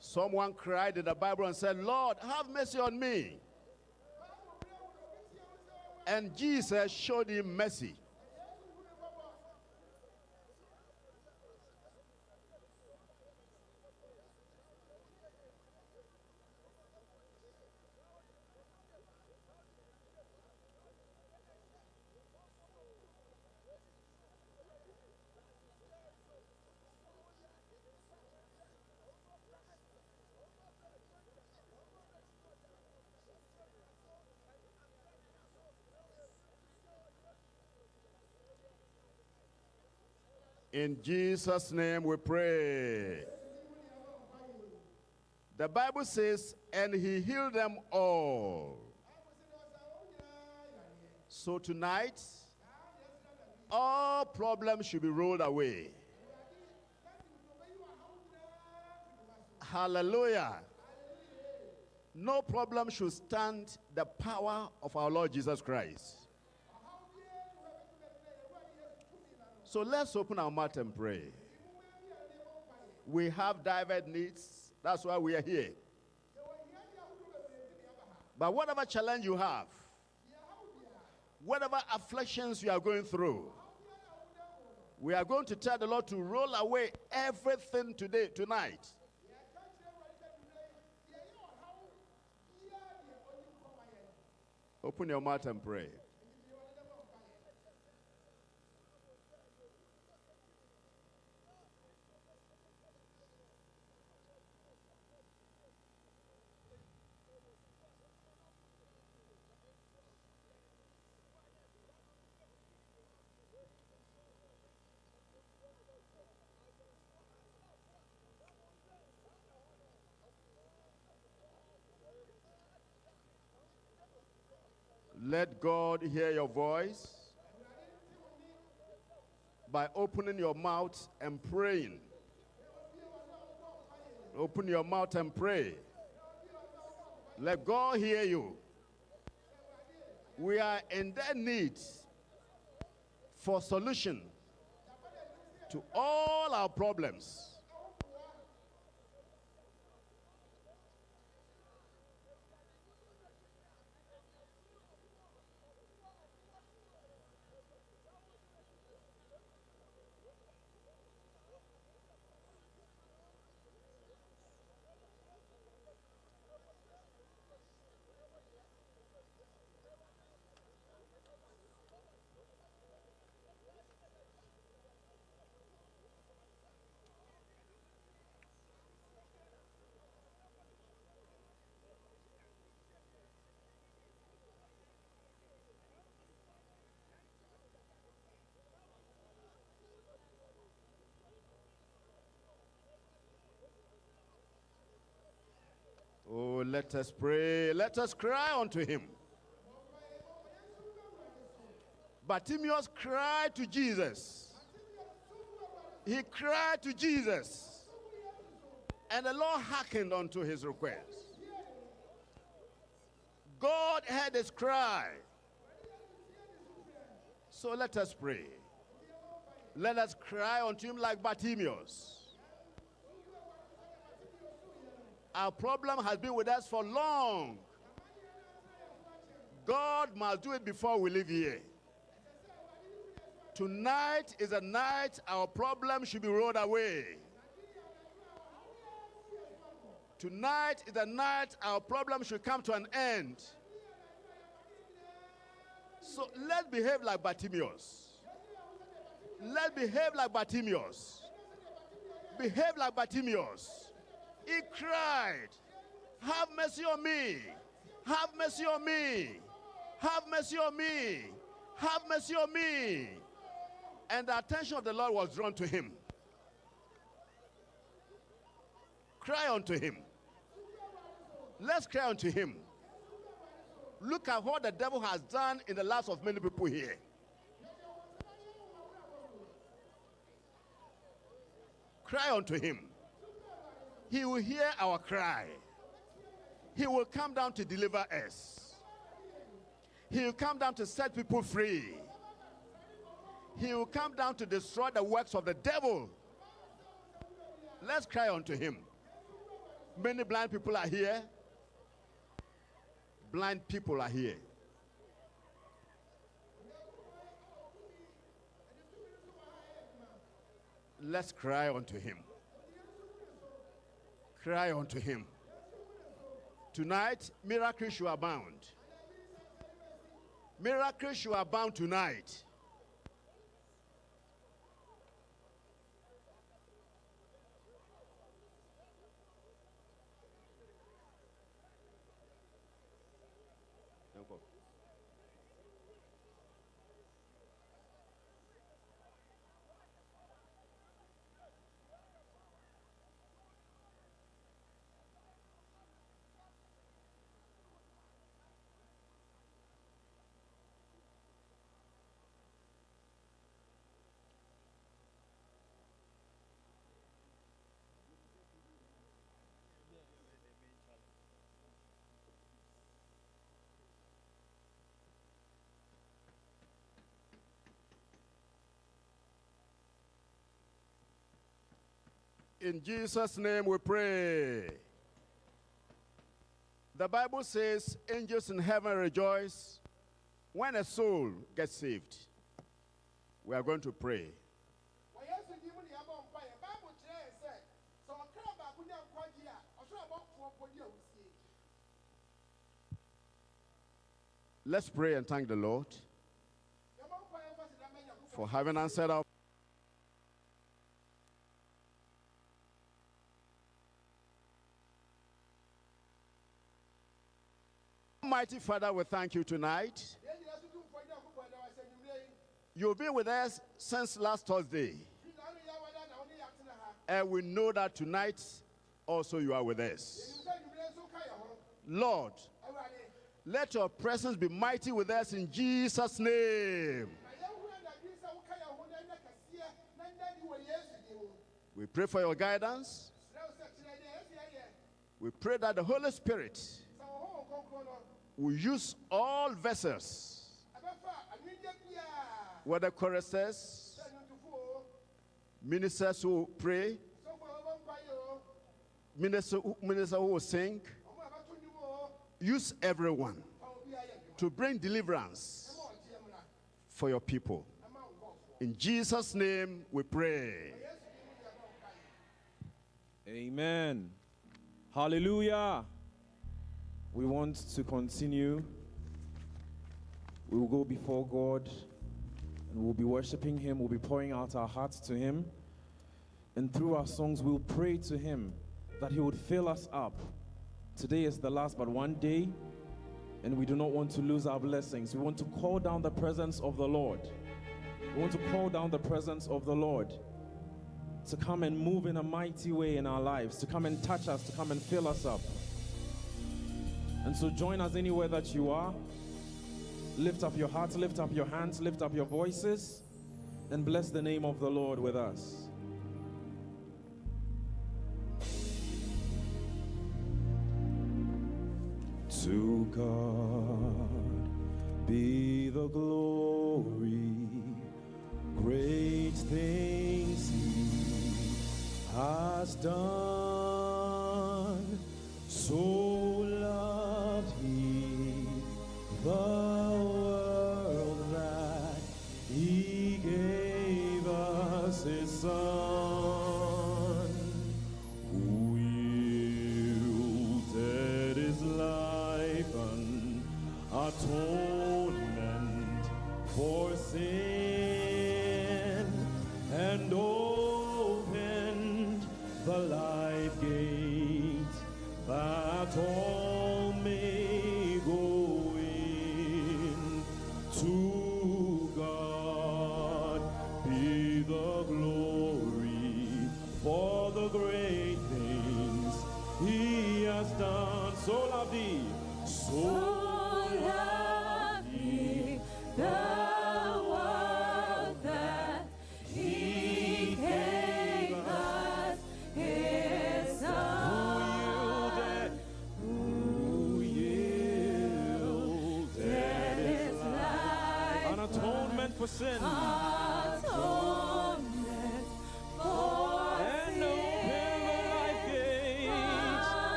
Someone cried in the Bible and said, Lord, have mercy on me. And Jesus showed him mercy. In Jesus' name we pray. The Bible says, and he healed them all. So tonight, all problems should be rolled away. Hallelujah. No problem should stand the power of our Lord Jesus Christ. So let's open our mouth and pray. We have diverse needs. That's why we are here. But whatever challenge you have, whatever afflictions you are going through, we are going to tell the Lord to roll away everything today, tonight. Open your mouth and pray. Let God hear your voice by opening your mouth and praying. Open your mouth and pray. Let God hear you. We are in their need for solution to all our problems. Oh, let us pray. Let us cry unto him. Bartimaeus cried to Jesus. He cried to Jesus. And the Lord hearkened unto his request. God heard his cry. So let us pray. Let us cry unto him like Bartimaeus. Our problem has been with us for long. God must do it before we leave here. Tonight is a night our problem should be rolled away. Tonight is a night our problem should come to an end. So let's behave like Bartimaeus. Let's behave like Bartimaeus. Behave like Bartimaeus. He cried, Have mercy on me. Have mercy on me. Have mercy on me. Have mercy on me. And the attention of the Lord was drawn to him. Cry unto him. Let's cry unto him. Look at what the devil has done in the lives of many people here. Cry unto him. He will hear our cry. He will come down to deliver us. He will come down to set people free. He will come down to destroy the works of the devil. Let's cry unto him. Many blind people are here. Blind people are here. Let's cry unto him. Cry unto him. Tonight, miracles shall abound. Miracles shall abound tonight. In Jesus' name we pray. The Bible says angels in heaven rejoice when a soul gets saved. We are going to pray. Let's pray and thank the Lord for having answered our Almighty Father, we thank you tonight. You've been with us since last Thursday. And we know that tonight also you are with us. Lord, let your presence be mighty with us in Jesus' name. We pray for your guidance. We pray that the Holy Spirit will use all vessels, whether choristers, ministers who pray, ministers who, minister who sing, use everyone to bring deliverance for your people. In Jesus' name we pray. Amen. Hallelujah. We want to continue. We will go before God and we'll be worshiping Him. We'll be pouring out our hearts to Him. And through our songs, we'll pray to Him that He would fill us up. Today is the last but one day, and we do not want to lose our blessings. We want to call down the presence of the Lord. We want to call down the presence of the Lord to come and move in a mighty way in our lives, to come and touch us, to come and fill us up. And so join us anywhere that you are. Lift up your hearts, lift up your hands, lift up your voices, and bless the name of the Lord with us. To God be the glory, great things He has done. So great things he has done. So loved he, so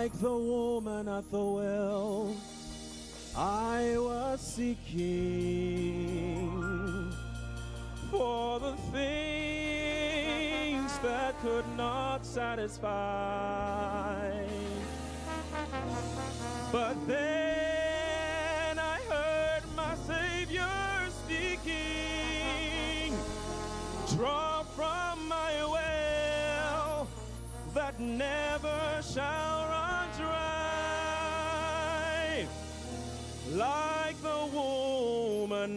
Like the woman at the well, I was seeking for the things that could not satisfy. But then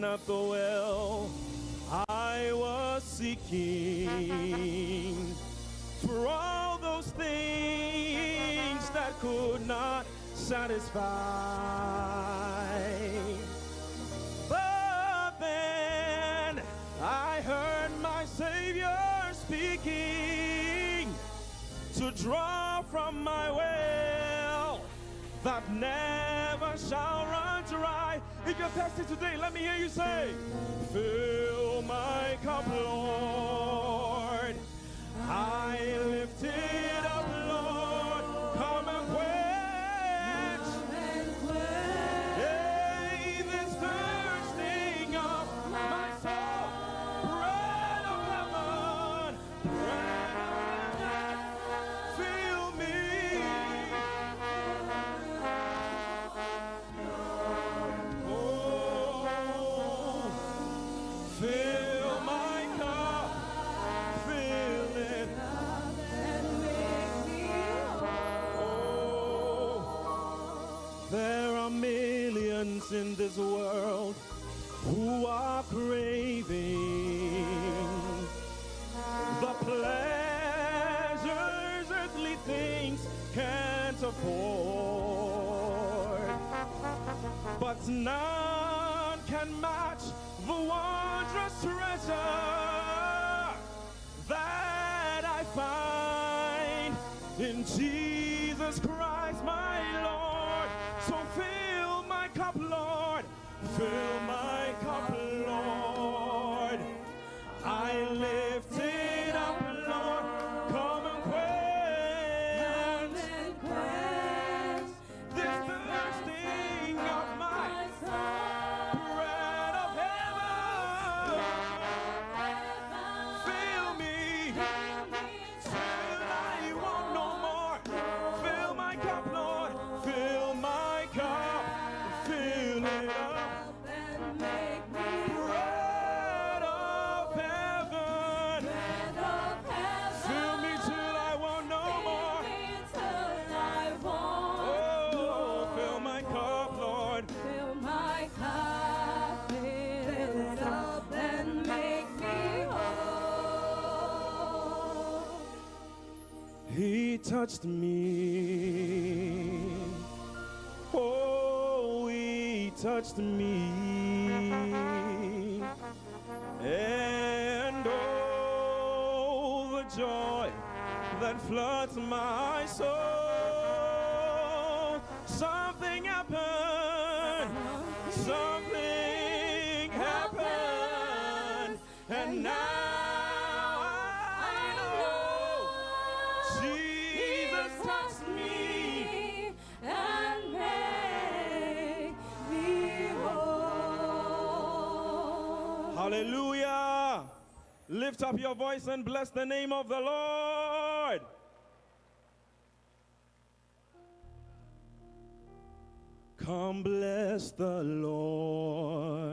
at the well, I was seeking for all those things that could not satisfy. But then I heard my Savior speaking to draw If you're thirsty today, let me hear you say, Fill my cup, Lord. I lift it none can match the wondrous treasure that I find in Jesus Christ my Lord. So touched me. Oh, he touched me. And oh, the joy that floods my soul. Something happened. Something happened. And now. Hallelujah. Lift up your voice and bless the name of the Lord. Come bless the Lord.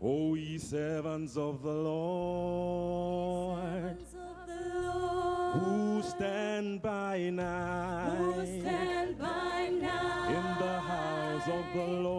O ye servants of the Lord, who, stand night, who stand by night in the house of the Lord.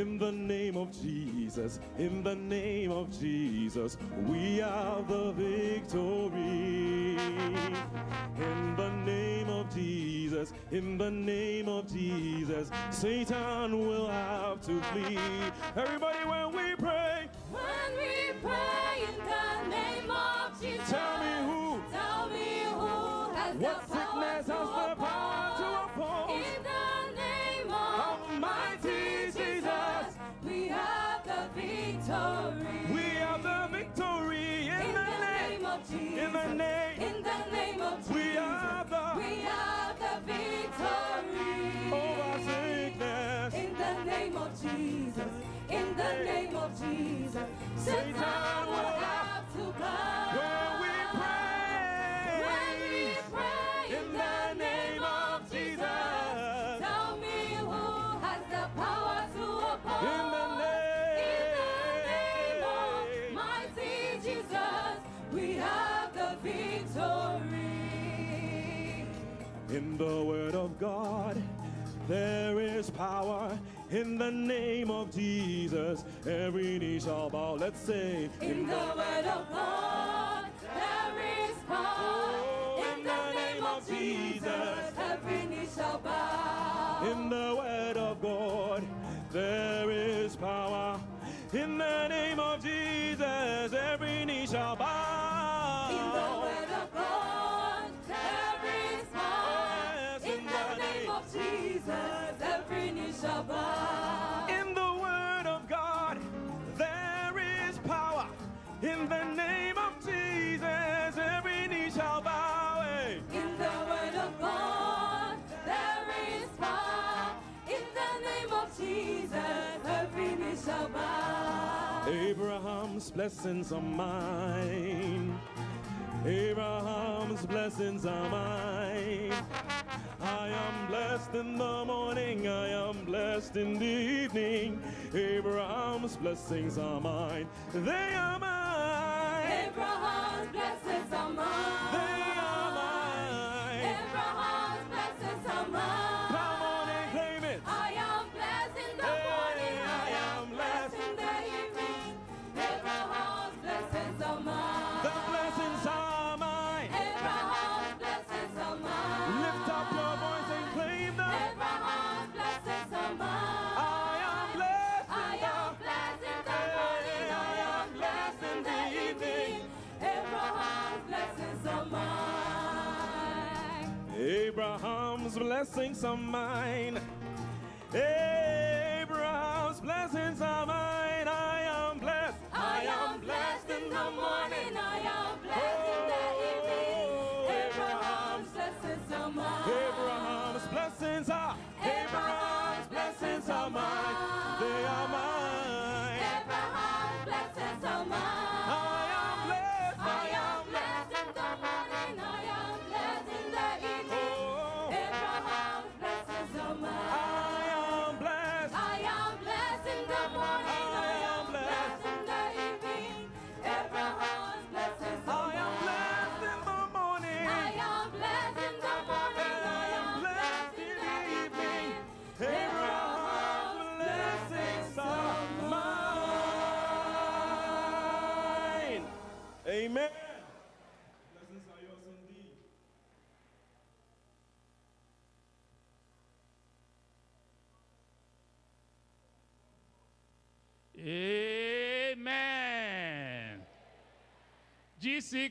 In the name of Jesus, in the name of Jesus, we have the victory. In the name of Jesus, in the name of Jesus, Satan will have to flee. Everybody, when we pray, when we pray. the word of God. There is power in the name of Jesus. Every knee shall bow. Let's say, In the word of God, there is power. Oh, in, the, name, of Jesus, every knee shall bow. In the word of God, there is power. In the name of Jesus, every knee shall bow. Abraham's blessings are mine. Abraham's blessings are mine. I am blessed in the morning, I am blessed in the evening. Abraham's blessings are mine. They are mine. Abraham's blessings are mine. They blessings are mine. Abraham's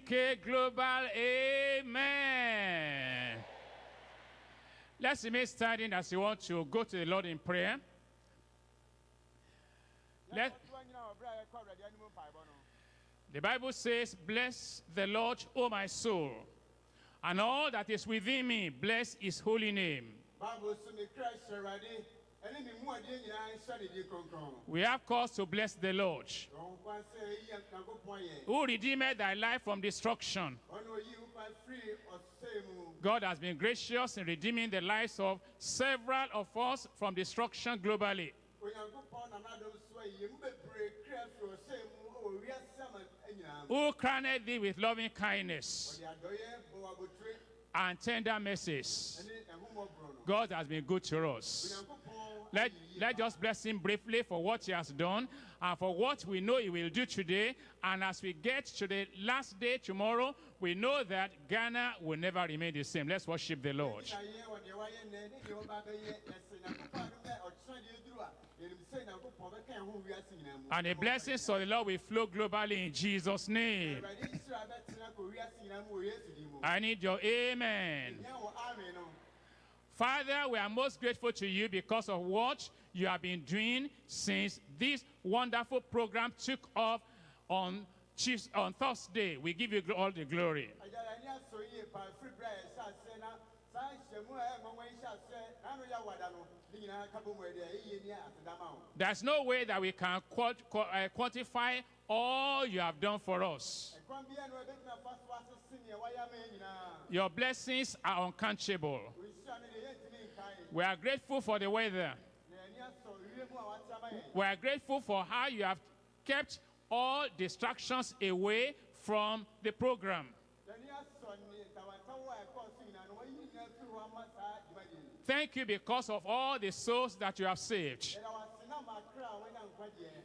GCK Global, amen. Let's remain standing as you want to go to the Lord in prayer. Let, the Bible says, Bless the Lord, O my soul, and all that is within me, bless his holy name. Bible sɛ mekra hyɛ Awurade ɛne ne mu adeɛ nyinaa nhyɛ ne din kronkron. We have cause to bless the Lord, Ɔho kwan sɛ ɛyi Nyankopɔn yɛ. who redeemed thy life from destruction. Ɔne oyi wo kwan firi ɔsɛe mu. God has been gracious in redeeming the lives of several of us from destruction globally. Onyankopɔn nam n'adom so ayi mu bebree kra firi ɔsɛe mu wɔ wiase ama nyinaa mu. Who crowned thee with loving kindness Ɔde adɔeɛ bɔ wo abotire and tender mercies. ɛne ɛhummɔborɔ no. God has been good to us. Let, let us bless him briefly for what he has done and for what we know he will do today. And as we get to the last day tomorrow, we know that Ghana will never remain the same. Let's worship the Lord. And the blessings of the Lord will flow globally in Jesus' name. I need your amen. Nyɛ wɔ amen no. Father, we are most grateful to you because of what you have been doing since this wonderful program took off on Chiefs on Thursday. We give you all the glory. There's no way that we can uh, quantify all you have done for us. Your blessings are uncountable. We are grateful for the weather. We are grateful for how you have kept all distractions away from the program. Thank you because of all the souls that you have saved.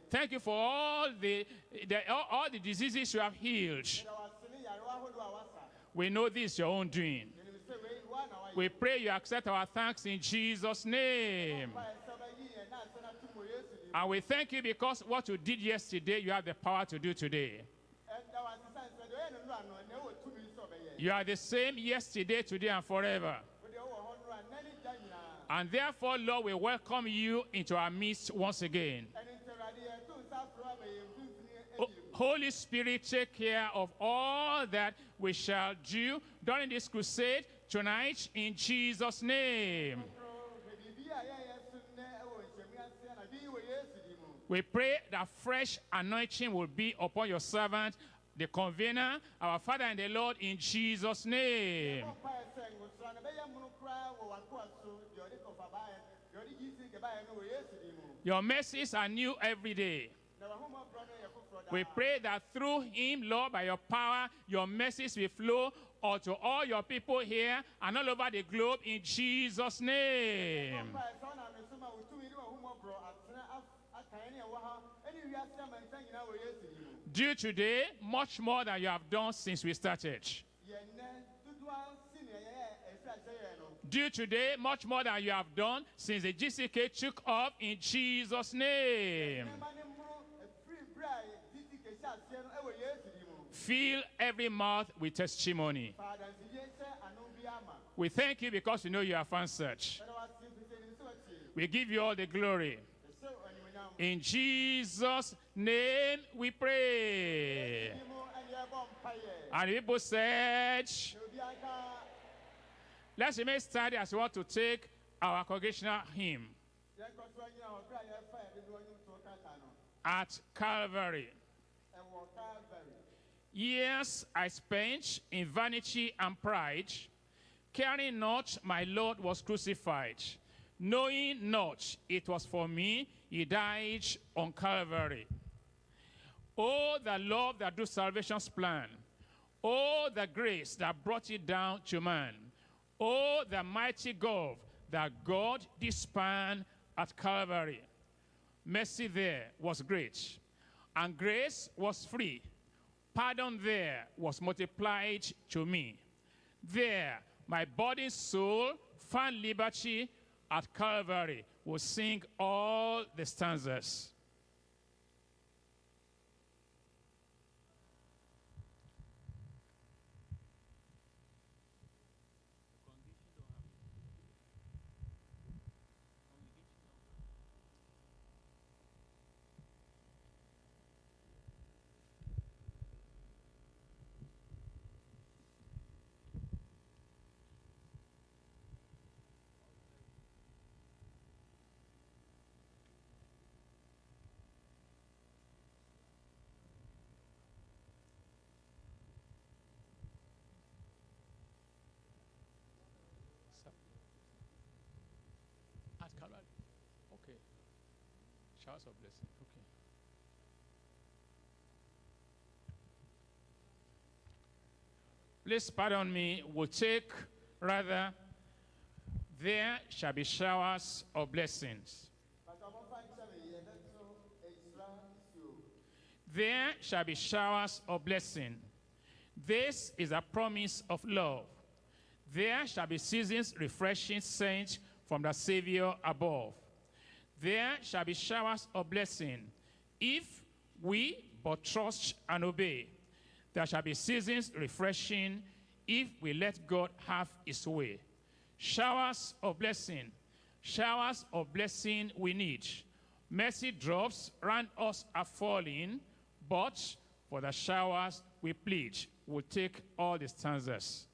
Thank you for all the, the all, all the diseases you have healed. We know this is your own doing. We pray you accept our thanks in Jesus' name. And we thank you because what you did yesterday, you have the power to do today. You are the same yesterday, today, and forever. And therefore, Lord, we welcome you into our midst once again. O- Holy Spirit, take care of all that we shall do during this crusade tonight in Jesus' name. We pray that fresh anointing will be upon your servant, the convener, our Father and the Lord, in Jesus' name. Your mercies are new every day. We pray that through him, Lord, by your power, your mercies will flow unto all your people here and all over the globe in Jesus' name. Do today much more than you have done since we started. Do today much more than you have done since the GCK took off in Jesus' name. Fill every mouth with testimony. We thank you because we know you have answered. We give you all the glory. In Jesus' name we pray. And people said, Let's remain steady as we want to take our congregational hymn at Calvary. Years I spent in vanity and pride, caring not my Lord was crucified, knowing not it was for me he died on Calvary. Oh, the love that do salvation's plan. Oh, the grace that brought it down to man. Oh, the mighty gulf that God dispan at Calvary. Mercy there was great, and grace was free. Pardon there was multiplied to me. There, my body, soul, found liberty at Calvary. Will sing all the stanzas. At Calvary. Okay. Showers of blessing. Okay. Please pardon me. We'll take rather, there shall be showers of blessings. There shall be showers of blessing. This is a promise of love. There shall be seasons refreshing sent from the Savior above. There shall be showers of blessing if we but trust and obey. There shall be seasons refreshing if we let God have his way. Showers of blessing, showers of blessing we need. Mercy drops round us are falling, but for the showers we plead. We'll take all the stanzas.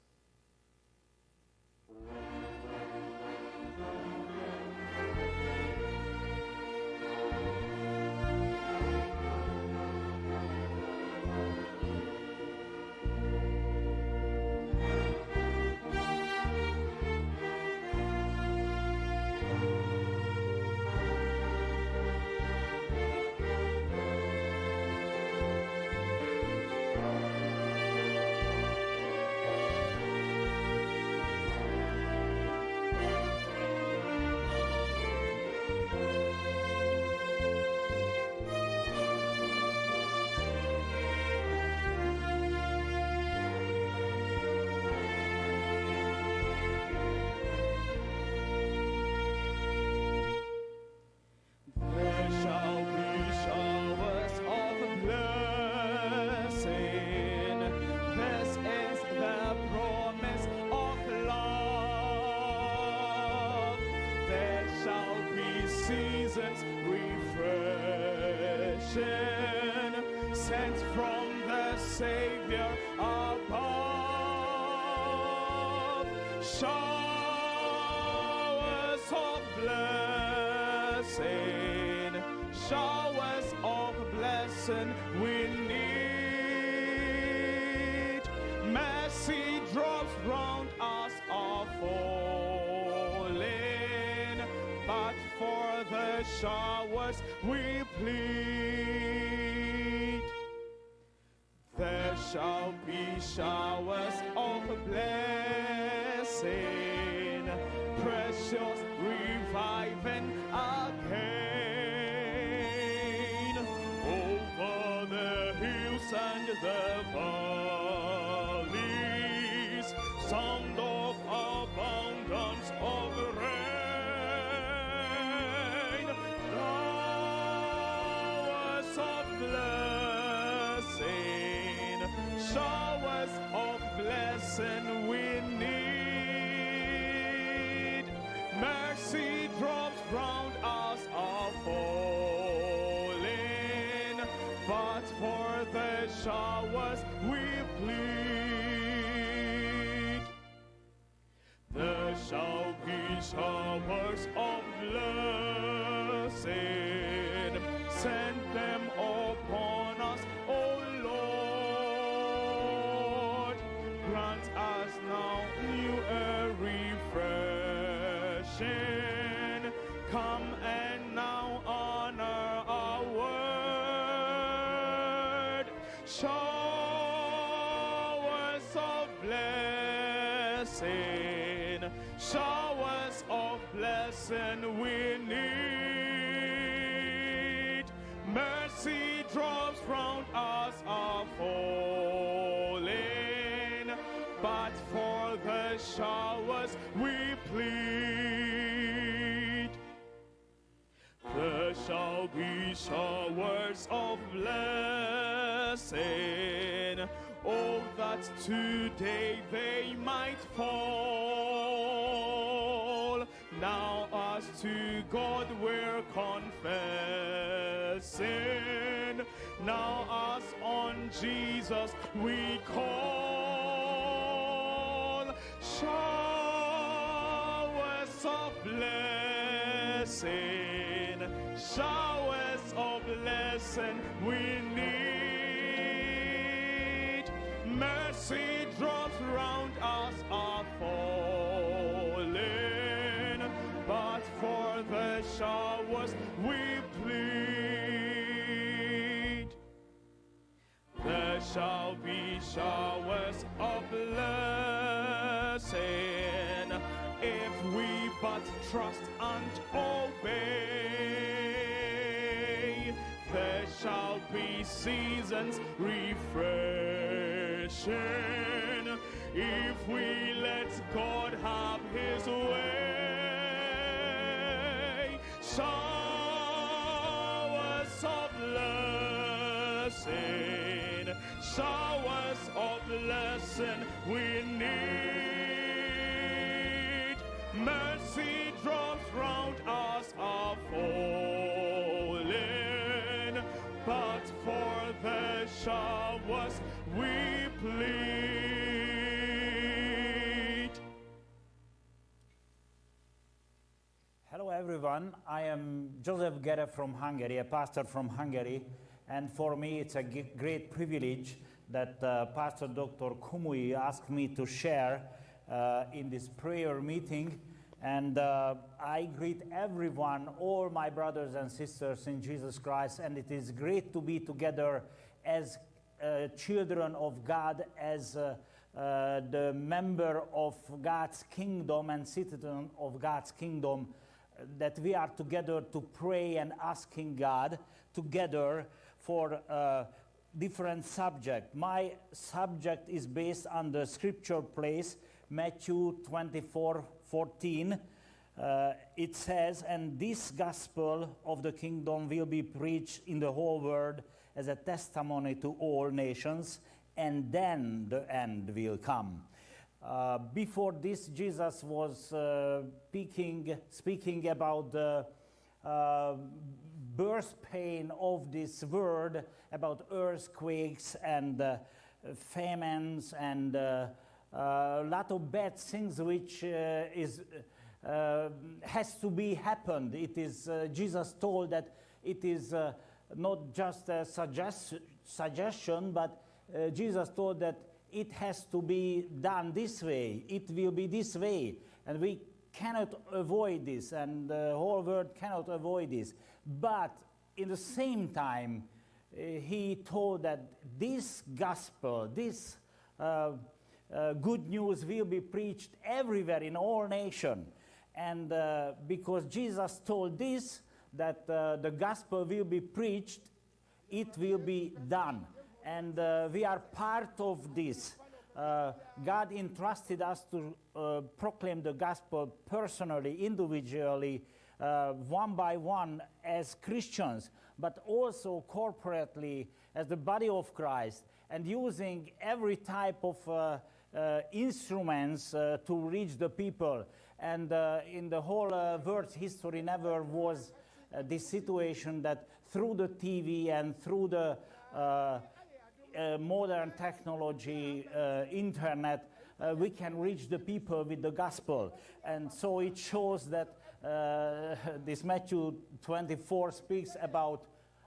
Showers of blessing, showers of blessing we need. Mercy drops round us are falling, but for the showers we plead. There shall be showers of blessing, precious showers we plead. There shall be showers of blessing. Send them upon us, O Lord. Grant us now new air refreshing. Showers of blessing, showers of blessing we need. Mercy drops round us are falling, but for the showers we plead. There shall be showers of blessing. Oh, that today they might fall. Now, as to God we're confessing. Now, as on Jesus we call. Shall be showers of blessing if we but trust and obey. There shall be seasons refreshing if we let God have His way. Showers of blessing, showers of blessing we need. Mercy drops round us are falling, but for the showers we plead. Hello everyone, I am Joseph Gere from Hungary, a pastor from Hungary, and for me it's a great privilege that uh, Pastor Dr. Kumuyi asked me to share uh, in this prayer meeting. And uh, I greet everyone, all my brothers and sisters in Jesus Christ, and it is great to be together as uh, children of God, as uh, uh, the member of God's kingdom and citizen of God's kingdom, that we are together to pray and asking God together for uh, different subject. My subject is based on the scripture place, Matthew 24, 14. Uh, it says, and this gospel of the kingdom will be preached in the whole world as a testimony to all nations, and then the end will come. Uh, before this, Jesus was uh, speaking, speaking about the uh, birth pain of this world, about earthquakes and uh, famines and uh, a lot of bad things which uh, is uh, has to be happened. It is uh, Jesus told that it is uh, not just a suggest- suggestion, but uh, Jesus told that it has to be done this way. It will be this way, and we cannot avoid this, and the whole world cannot avoid this. But in the same time, uh, he told that this gospel, this uh, uh, good news will be preached everywhere in all nations. And uh, because Jesus told this, that uh, the gospel will be preached, it will be done. And uh, we are part of this. Uh, God entrusted us to uh, proclaim the gospel personally, individually, uh, one by one as Christians, but also corporately as the body of Christ, and using every type of uh, uh, instruments to reach the people. And in the whole uh, world's history, never was this situation that through the TV and through the modern technology, uh, internet, uh, we can reach the people with the gospel. And so it shows that uh, this Matthew 24 speaks about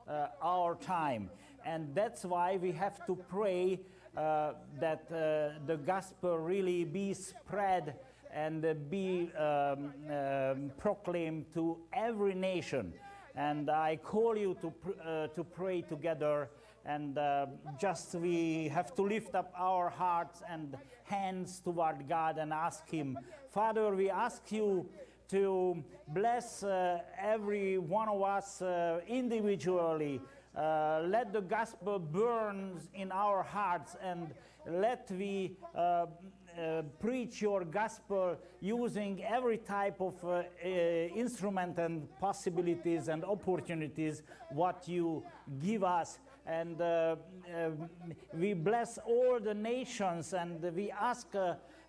uh, our time. And that's why we have to pray uh, that uh, the gospel really be spread and uh, be um, um, proclaimed to every nation. And I call you to, pr- uh, to pray together. And uh, just we have to lift up our hearts and hands toward God and ask Him, Father, we ask you to bless uh, every one of us uh, individually. Uh, let the gospel burn in our hearts and let we uh, preach your gospel using every type of uh, uh, instrument and possibilities and opportunities what you give us and uh, we bless all the nations and we ask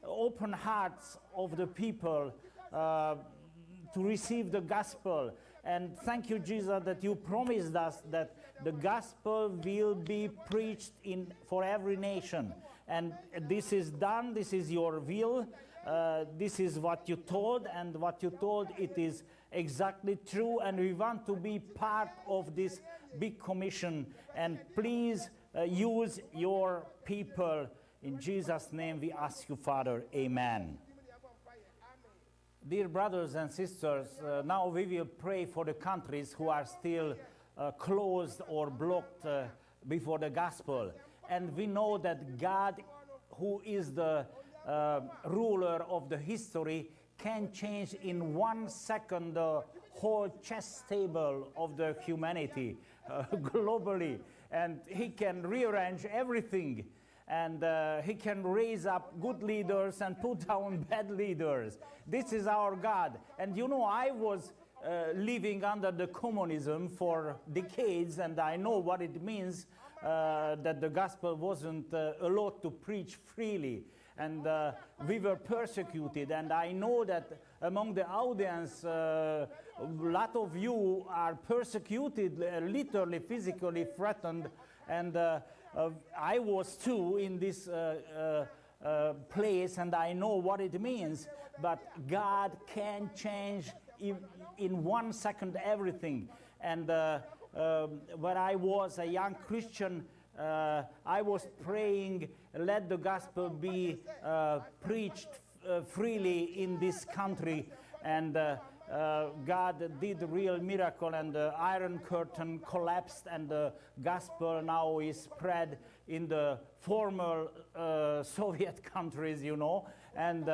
open hearts of the people to receive the gospel. And thank you, Jesus, that you promised us that the gospel will be preached in for every nation. And this is done. This is your will. Uh, this is what you told, and what you told it is exactly true. And we want to be part of this big commission. And please uh, use your people. In Jesus' name, we ask you, Father. Amen. Dear brothers and sisters, uh, now we will pray for the countries who are still uh, closed or blocked uh, before the gospel. And we know that God, who is the uh, ruler of the history, can change in one second the whole chess table of the humanity uh, globally. And he can rearrange everything and uh, he can raise up good leaders and put down bad leaders. This is our God. And you know, I was uh, living under the communism for decades, and I know what it means that the gospel wasn't uh, allowed to preach freely. And uh, we were persecuted, and I know that among the audience, uh, a lot of you are persecuted, uh, literally, physically threatened, and uh, uh, I was too in this uh, uh, uh, place and I know what it means, but God can change in, in one second everything. And uh, um, when I was a young Christian, uh, I was praying, let the gospel be uh, preached uh, freely in this country. And uh, uh, God did a real miracle, and the Iron Curtain collapsed, and the gospel now is spread in the former uh, Soviet countries, you know. And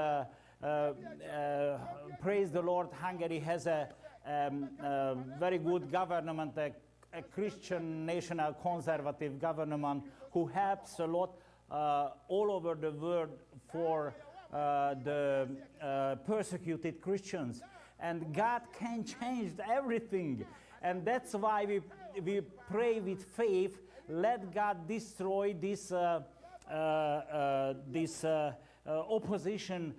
praise the Lord, Hungary has a um, very good government, a, Christian national conservative government who helps a lot uh, all over the world for uh, the uh, persecuted Christians and God can change everything. And that's why we, we pray with faith, let God destroy this, this opposition